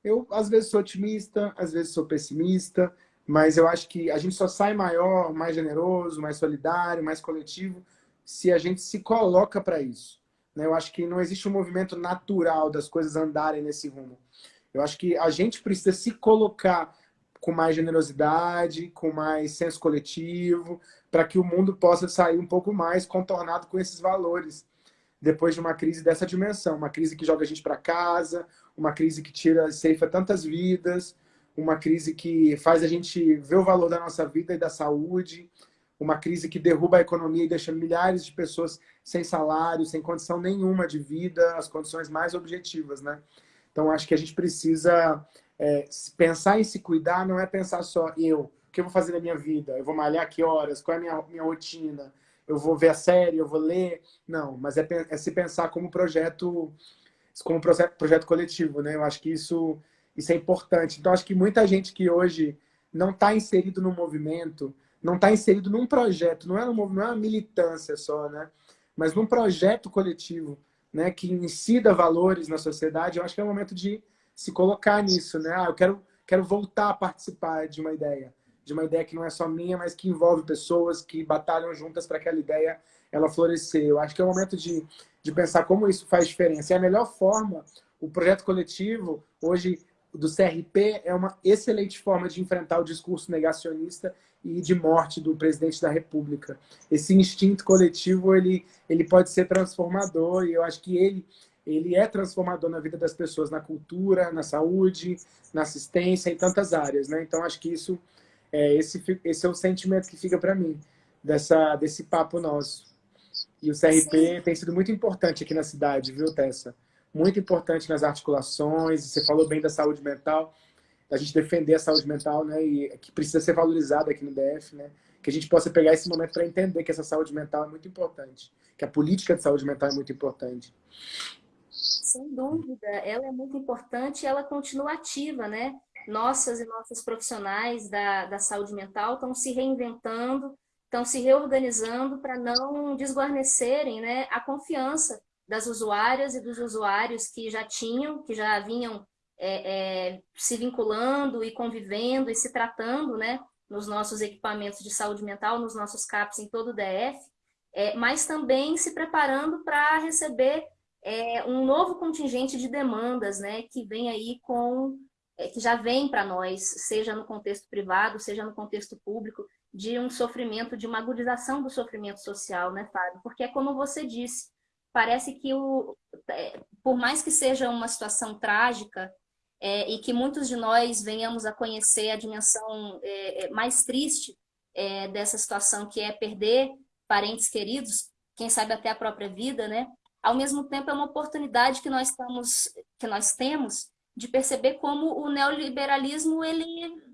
Eu, às vezes, sou otimista, às vezes sou pessimista, mas eu acho que a gente só sai maior, mais generoso, mais solidário, mais coletivo, se a gente se coloca para isso. Né? Eu acho que não existe um movimento natural das coisas andarem nesse rumo. Eu acho que a gente precisa se colocar com mais generosidade, com mais senso coletivo, para que o mundo possa sair um pouco mais contornado com esses valores depois de uma crise dessa dimensão, uma crise que joga a gente para casa, uma crise que tira, ceifa tantas vidas, uma crise que faz a gente ver o valor da nossa vida e da saúde, uma crise que derruba a economia e deixa milhares de pessoas sem salário, sem condição nenhuma de vida, as condições mais objetivas, né? Então, acho que a gente precisa é, pensar em se cuidar, não é pensar só eu, o que eu vou fazer na minha vida? Eu vou malhar que horas? Qual é a minha, minha rotina? Eu vou ver a série? Eu vou ler? Não, mas é, é se pensar como projeto como projeto, projeto coletivo, né? Eu acho que isso, isso é importante. Então, acho que muita gente que hoje não está inserido no movimento, não está inserido num projeto, não é, um, não é uma militância só, né? Mas num projeto coletivo, né? Que incida valores na sociedade, eu acho que é o momento de se colocar nisso, né? Ah, eu quero, quero voltar a participar de uma ideia de uma ideia que não é só minha, mas que envolve pessoas que batalham juntas para aquela ideia ela florescer. Eu acho que é o momento de, de pensar como isso faz diferença. E a melhor forma, o projeto coletivo, hoje, do CRP, é uma excelente forma de enfrentar o discurso negacionista e de morte do presidente da República. Esse instinto coletivo, ele, ele pode ser transformador e eu acho que ele ele é transformador na vida das pessoas, na cultura, na saúde, na assistência, em tantas áreas. Né? Então, acho que isso é, esse, esse é o sentimento que fica para mim, dessa, desse papo nosso. E o CRP Sim. tem sido muito importante aqui na cidade, viu, Tessa? Muito importante nas articulações, você falou bem da saúde mental, da gente defender a saúde mental, né, e que precisa ser valorizada aqui no DF, né, que a gente possa pegar esse momento para entender que essa saúde mental é muito importante, que a política de saúde mental é muito importante. Sem dúvida, ela é muito importante e ela continua ativa, né? nossas e nossos profissionais da, da saúde mental estão se reinventando, estão se reorganizando para não desguarnecerem né, a confiança das usuárias e dos usuários que já tinham, que já vinham é, é, se vinculando e convivendo e se tratando né, nos nossos equipamentos de saúde mental, nos nossos CAPs em todo o DF, é, mas também se preparando para receber é, um novo contingente de demandas né, que vem aí com é, que já vem para nós, seja no contexto privado, seja no contexto público, de um sofrimento, de uma agudização do sofrimento social, né, Fábio? Porque é como você disse, parece que o, é, por mais que seja uma situação trágica é, e que muitos de nós venhamos a conhecer a dimensão é, é mais triste é, dessa situação, que é perder parentes queridos, quem sabe até a própria vida, né? Ao mesmo tempo é uma oportunidade que nós, estamos, que nós temos de perceber como o neoliberalismo ele,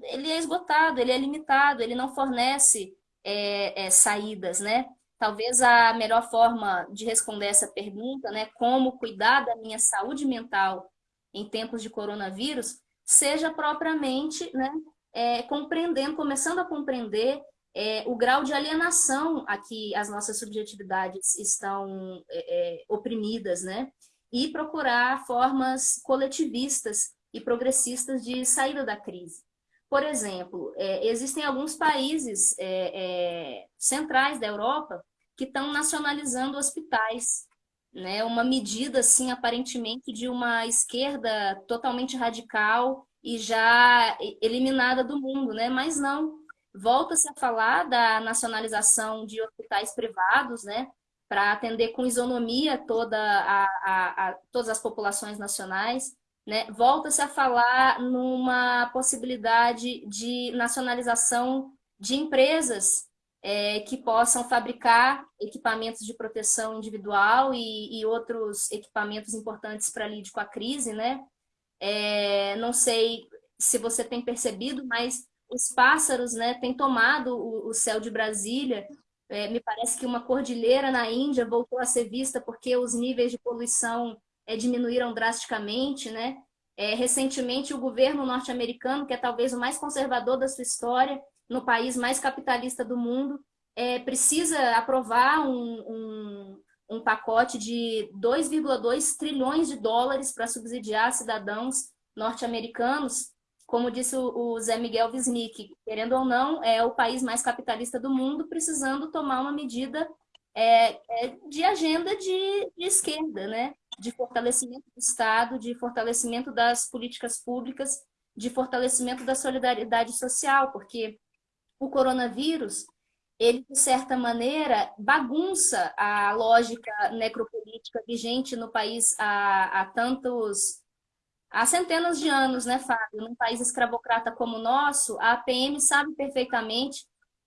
ele é esgotado, ele é limitado, ele não fornece é, é, saídas, né? talvez a melhor forma de responder essa pergunta, né, como cuidar da minha saúde mental em tempos de coronavírus, seja propriamente né, é, compreendendo, começando a compreender é, o grau de alienação a que as nossas subjetividades estão é, é oprimidas, né? E procurar formas coletivistas e progressistas de saída da crise. Por exemplo, é, existem alguns países é, é, centrais da Europa que estão nacionalizando hospitais, né? Uma medida, assim, aparentemente de uma esquerda totalmente radical e já eliminada do mundo, né? Mas não. Volta-se a falar da nacionalização de hospitais privados, né? Para atender com isonomia toda a, a, a todas as populações nacionais. Né? Volta-se a falar numa possibilidade de nacionalização de empresas é, que possam fabricar equipamentos de proteção individual e, e outros equipamentos importantes para lidar com a crise. Né? É, não sei se você tem percebido, mas os pássaros né, têm tomado o, o céu de Brasília. É, me parece que uma cordilheira na Índia voltou a ser vista porque os níveis de poluição é, diminuíram drasticamente, né? É, recentemente, o governo norte-americano, que é talvez o mais conservador da sua história, no país mais capitalista do mundo, é, precisa aprovar um, um, um pacote de 2,2 trilhões de dólares para subsidiar cidadãos norte-americanos. Como disse o Zé Miguel Wisnik, querendo ou não, é o país mais capitalista do mundo, precisando tomar uma medida é, é de agenda de, de esquerda, né? de fortalecimento do Estado, de fortalecimento das políticas públicas, de fortalecimento da solidariedade social, porque o coronavírus, ele, de certa maneira, bagunça a lógica necropolítica vigente no país há, há tantos há centenas de anos, né, Fábio? Num país escravocrata como o nosso, a APM sabe perfeitamente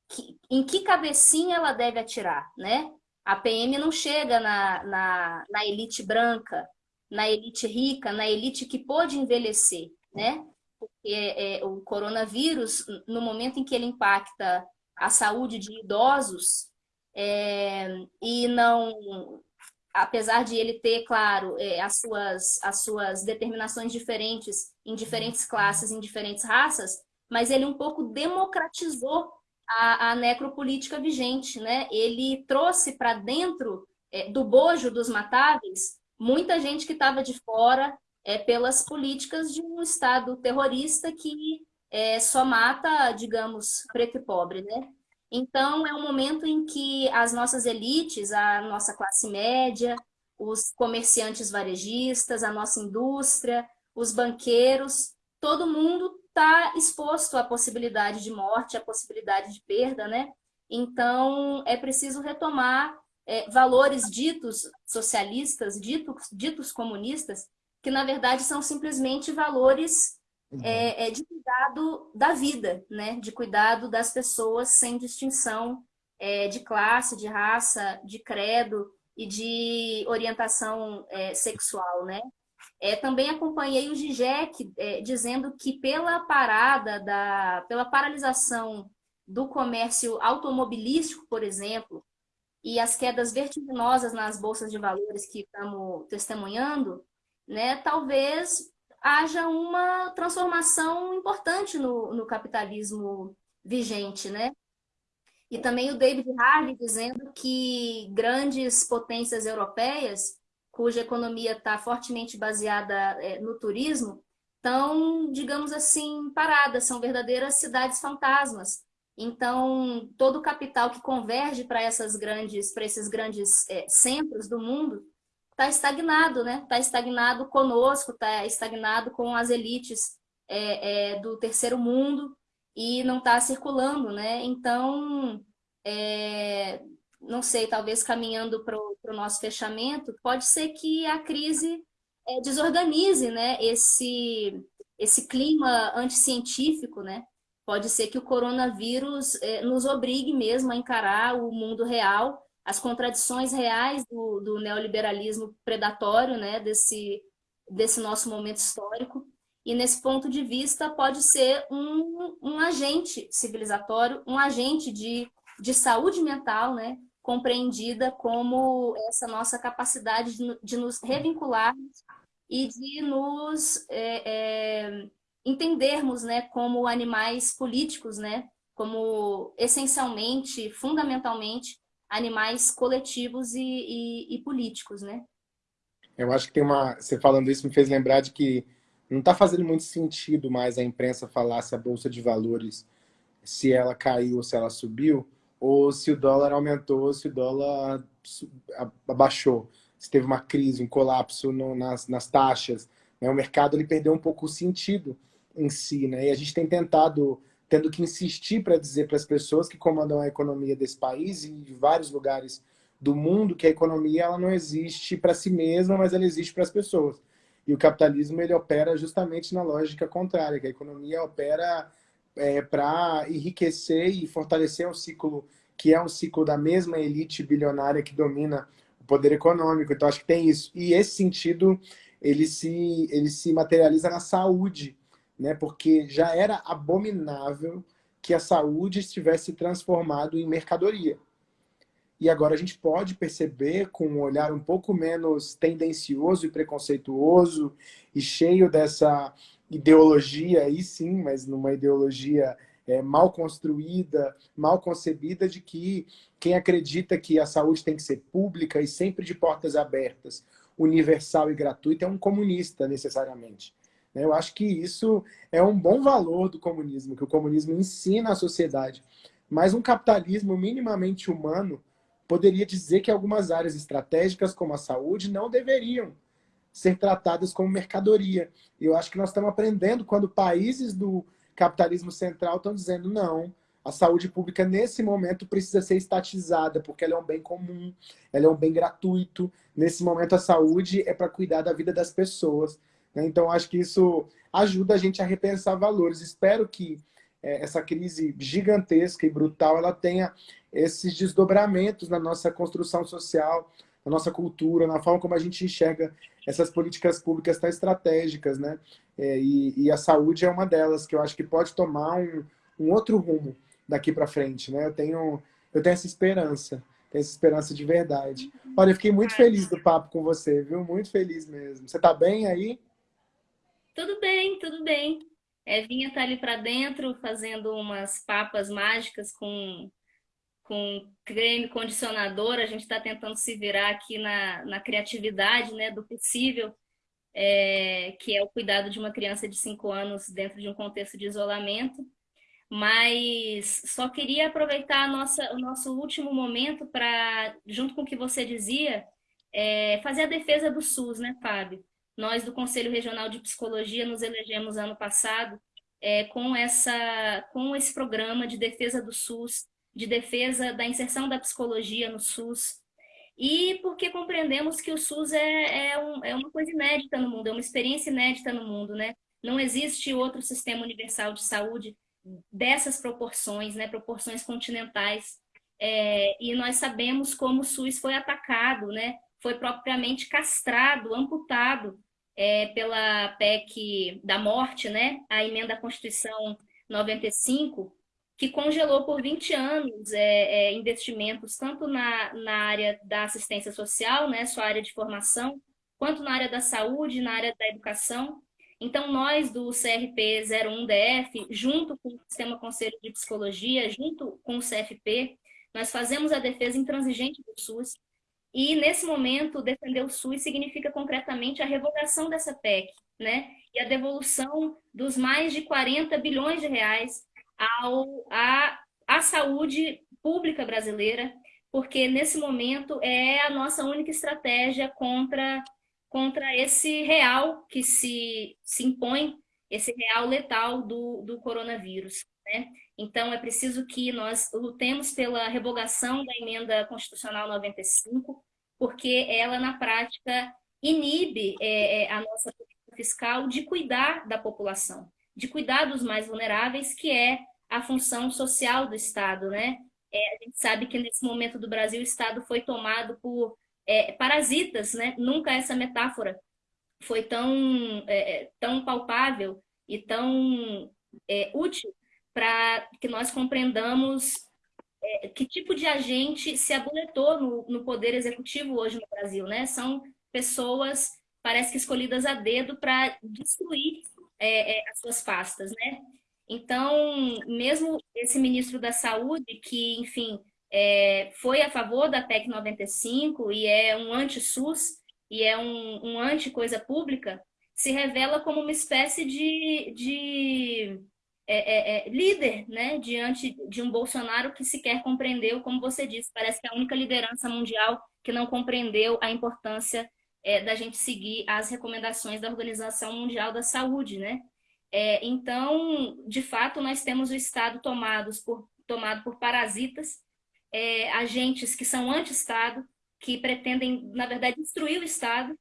que, em que cabecinha ela deve atirar, né? A PM não chega na, na, na elite branca, na elite rica, na elite que pôde envelhecer, né? Porque é, o coronavírus, no momento em que ele impacta a saúde de idosos, é, e não, apesar de ele ter, claro, é, as, suas, as suas determinações diferentes em diferentes classes, em diferentes raças, mas ele um pouco democratizou a, a necropolítica vigente. Né? Ele trouxe para dentro é, do bojo dos matáveis muita gente que estava de fora é, pelas políticas de um Estado terrorista que é, só mata, digamos, preto e pobre. Né? Então, é um momento em que as nossas elites, a nossa classe média, os comerciantes varejistas, a nossa indústria, os banqueiros, todo mundo está exposto à possibilidade de morte, à possibilidade de perda, né? Então, é preciso retomar é, valores ditos socialistas, ditos, ditos comunistas, que na verdade são simplesmente valores é, é, de cuidado da vida, né? de cuidado das pessoas sem distinção é, de classe, de raça, de credo e de orientação é, sexual. Né? É, também acompanhei o GIGEC é, dizendo que pela parada, da, pela paralisação do comércio automobilístico, por exemplo, e as quedas vertiginosas nas bolsas de valores que estamos testemunhando, né, talvez haja uma transformação importante no, no capitalismo vigente, né? E também o David Harvey dizendo que grandes potências europeias cuja economia está fortemente baseada é, no turismo, estão, digamos assim, paradas, são verdadeiras cidades fantasmas. Então, todo o capital que converge para essas grandes, para esses grandes é, centros do mundo, está estagnado, né? Está estagnado conosco, está estagnado com as elites é, é, do terceiro mundo e não está circulando, né? Então, é, não sei, talvez caminhando para o nosso fechamento, pode ser que a crise é, desorganize né, esse, esse clima anticientífico, né? Pode ser que o coronavírus é, nos obrigue mesmo a encarar o mundo real, as contradições reais do, do neoliberalismo predatório, né, desse, desse nosso momento histórico. E nesse ponto de vista pode ser um, um agente civilizatório, um agente de, de saúde mental, né, compreendida como essa nossa capacidade de, de nos revincular e de nos é, é, entendermos né, como animais políticos, né, como essencialmente, fundamentalmente, animais coletivos e, e, e políticos. Né? Eu acho que tem uma... Você falando isso me fez lembrar de que não está fazendo muito sentido mais a imprensa falar se a Bolsa de Valores, se ela caiu ou se ela subiu, ou se o dólar aumentou, se o dólar abaixou, se teve uma crise, um colapso no, nas, nas taxas. Né? O mercado ele perdeu um pouco o sentido em si, né? e a gente tem tentado, tendo que insistir para dizer para as pessoas que comandam a economia desse país e de vários lugares do mundo que a economia ela não existe para si mesma, mas ela existe para as pessoas. E o capitalismo ele opera justamente na lógica contrária, que a economia opera é, para enriquecer e fortalecer um ciclo que é um ciclo da mesma elite bilionária que domina o poder econômico. Então, acho que tem isso. E esse sentido, ele se, ele se materializa na saúde, né? porque já era abominável que a saúde estivesse transformado em mercadoria. E agora a gente pode perceber, com um olhar um pouco menos tendencioso e preconceituoso, e cheio dessa ideologia, aí sim, mas numa ideologia é, mal construída, mal concebida, de que quem acredita que a saúde tem que ser pública e sempre de portas abertas, universal e gratuita, é um comunista, necessariamente. Né? Eu acho que isso é um bom valor do comunismo, que o comunismo ensina à sociedade. Mas um capitalismo minimamente humano poderia dizer que algumas áreas estratégicas, como a saúde, não deveriam ser tratadas como mercadoria. Eu acho que nós estamos aprendendo quando países do capitalismo central estão dizendo não, a saúde pública nesse momento precisa ser estatizada, porque ela é um bem comum, ela é um bem gratuito. Nesse momento a saúde é para cuidar da vida das pessoas. Né? Então acho que isso ajuda a gente a repensar valores. Espero que é, essa crise gigantesca e brutal ela tenha esses desdobramentos na nossa construção social, na nossa cultura, na forma como a gente enxerga essas políticas públicas tão estratégicas, né? É, e, e, a saúde é uma delas, que eu acho que pode tomar um, um outro rumo daqui para frente, né? Eu tenho, eu tenho essa esperança, tenho essa esperança de verdade. Olha, eu fiquei muito feliz do papo com você, viu? Muito feliz mesmo. Você tá bem aí? Tudo bem, tudo bem. Vinha estar tá ali para dentro, fazendo umas papas mágicas com com creme condicionador, a gente está tentando se virar aqui na, na criatividade né, do possível, é, que é o cuidado de uma criança de 5 anos dentro de um contexto de isolamento. Mas só queria aproveitar nossa, o nosso último momento para, junto com o que você dizia, é, fazer a defesa do SUS, né, Fábio? Nós do Conselho Regional de Psicologia nos elegemos ano passado é, com, essa, com esse programa de defesa do SUS, de defesa da inserção da psicologia no SUS, e porque compreendemos que o SUS é, é, um, é uma coisa inédita no mundo, é uma experiência inédita no mundo, né? Não existe outro sistema universal de saúde dessas proporções, né? Proporções continentais. É, e nós sabemos como o SUS foi atacado, né? Foi propriamente castrado, amputado é, pela PEC da morte, né? A emenda à Constituição 95, que congelou por 20 anos é, é, investimentos tanto na, na área da assistência social, né, sua área de formação, quanto na área da saúde, na área da educação. Então, nós do CRP 01DF, junto com o Sistema Conselho de Psicologia, junto com o CFP, nós fazemos a defesa intransigente do SUS. E, nesse momento, defender o SUS significa concretamente a revogação dessa PEC, né? E a devolução dos mais de 40 bilhões de reais ao, a, a saúde pública brasileira, porque nesse momento é a nossa única estratégia contra, contra esse real que se, se impõe, esse real letal do, do coronavírus. Né? Então, é preciso que nós lutemos pela revogação da emenda constitucional 95, porque ela, na prática, inibe é, é, a nossa política fiscal de cuidar da população de cuidar dos mais vulneráveis, que é a função social do Estado, né? É, a gente sabe que nesse momento do Brasil o Estado foi tomado por é, parasitas, né? Nunca essa metáfora foi tão, é, é tão palpável e tão útil para que nós compreendamos é, que tipo de agente se aboletou no, no poder executivo hoje no Brasil, né? São pessoas, parece que escolhidas a dedo para destruir é, é, as suas pastas, né? Então, mesmo esse ministro da Saúde, que, enfim, é, foi a favor da PEC 95 e é um anti-SUS e é um, um anti-coisa pública, se revela como uma espécie de, de é, é, é, líder né, diante de um Bolsonaro que sequer compreendeu, como você disse, parece que é a única liderança mundial que não compreendeu a importância é, da gente seguir as recomendações da Organização Mundial da Saúde. Né? É, então, de fato, nós temos o Estado tomados por, tomado por parasitas, é, agentes que são anti-Estado, que pretendem, na verdade, destruir o Estado,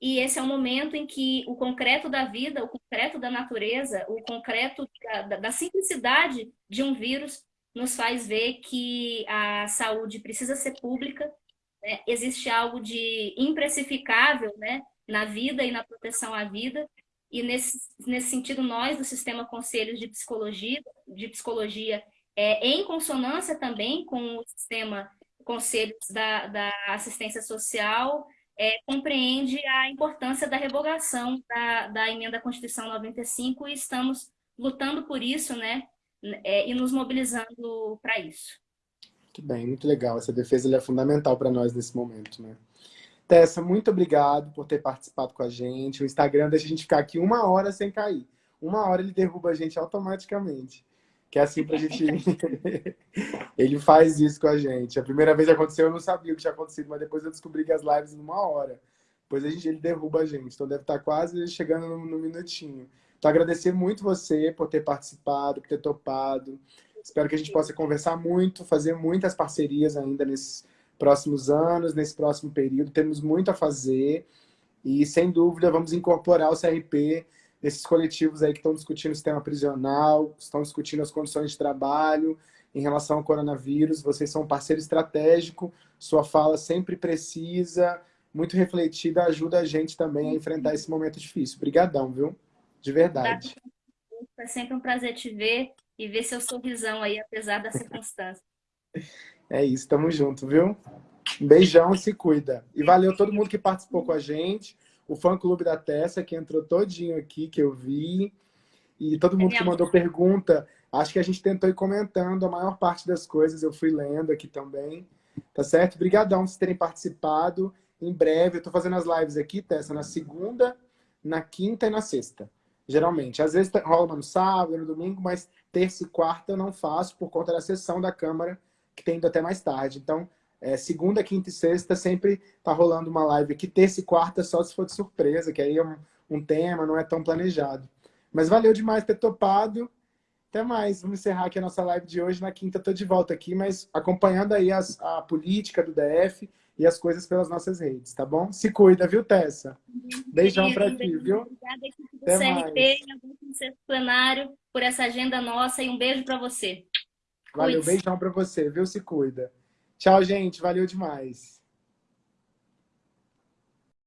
e esse é o momento em que o concreto da vida, o concreto da natureza, o concreto da, da simplicidade de um vírus nos faz ver que a saúde precisa ser pública, né? existe algo de imprecificável né? na vida e na proteção à vida, e nesse, nesse sentido nós do Sistema Conselhos de Psicologia, de Psicologia é, em consonância também com o Sistema Conselhos da, da Assistência Social, é, compreende a importância da revogação da, da emenda à Constituição 95 e estamos lutando por isso, né? É, e nos mobilizando para isso. Muito bem, muito legal. Essa defesa é fundamental para nós nesse momento, né? Tessa, muito obrigado por ter participado com a gente. O Instagram deixa a gente ficar aqui uma hora sem cair. Uma hora ele derruba a gente automaticamente. Que é assim pra gente... <laughs> ele faz isso com a gente. A primeira vez que aconteceu, eu não sabia o que tinha acontecido, mas depois eu descobri que as lives numa hora. Depois a gente, ele derruba a gente. Então deve estar quase chegando no, no minutinho. Então agradecer muito você por ter participado, por ter topado. Espero que a gente possa conversar muito, fazer muitas parcerias ainda nesses próximos anos, nesse próximo período. Temos muito a fazer e, sem dúvida, vamos incorporar o CRP desses coletivos aí que estão discutindo o sistema prisional, estão discutindo as condições de trabalho em relação ao coronavírus. Vocês são um parceiro estratégico, sua fala sempre precisa, muito refletida, ajuda a gente também a enfrentar esse momento difícil. Obrigadão, viu? De verdade. É sempre um prazer te ver e ver seu sorrisão aí, apesar da circunstância. <laughs> É isso, tamo junto, viu? Um beijão e se cuida. E valeu todo mundo que participou com a gente o fã-clube da Tessa, que entrou todinho aqui, que eu vi. E todo mundo que mandou pergunta, acho que a gente tentou ir comentando a maior parte das coisas, eu fui lendo aqui também. Tá certo? Obrigadão por terem participado. Em breve, eu tô fazendo as lives aqui, Tessa, na segunda, na quinta e na sexta. Geralmente. Às vezes rola no sábado, no domingo, mas terça e quarta eu não faço por conta da sessão da Câmara, que tem ido até mais tarde. Então, é, segunda, quinta e sexta sempre tá rolando uma live aqui. Terça e quarta só se for de surpresa, que aí é um, um tema, não é tão planejado. Mas valeu demais ter topado. Até mais. Vamos encerrar aqui a nossa live de hoje. Na quinta tô de volta aqui, mas acompanhando aí as, a política do DF e as coisas pelas nossas redes, tá bom? Se cuida, viu, Tessa? Beijão para ti, viu? Obrigada, equipe do Até CRP, mais. plenário, por essa agenda nossa e um beijo para você. Valeu, beijão para você, viu? Se cuida. Tchau, gente. Valeu demais.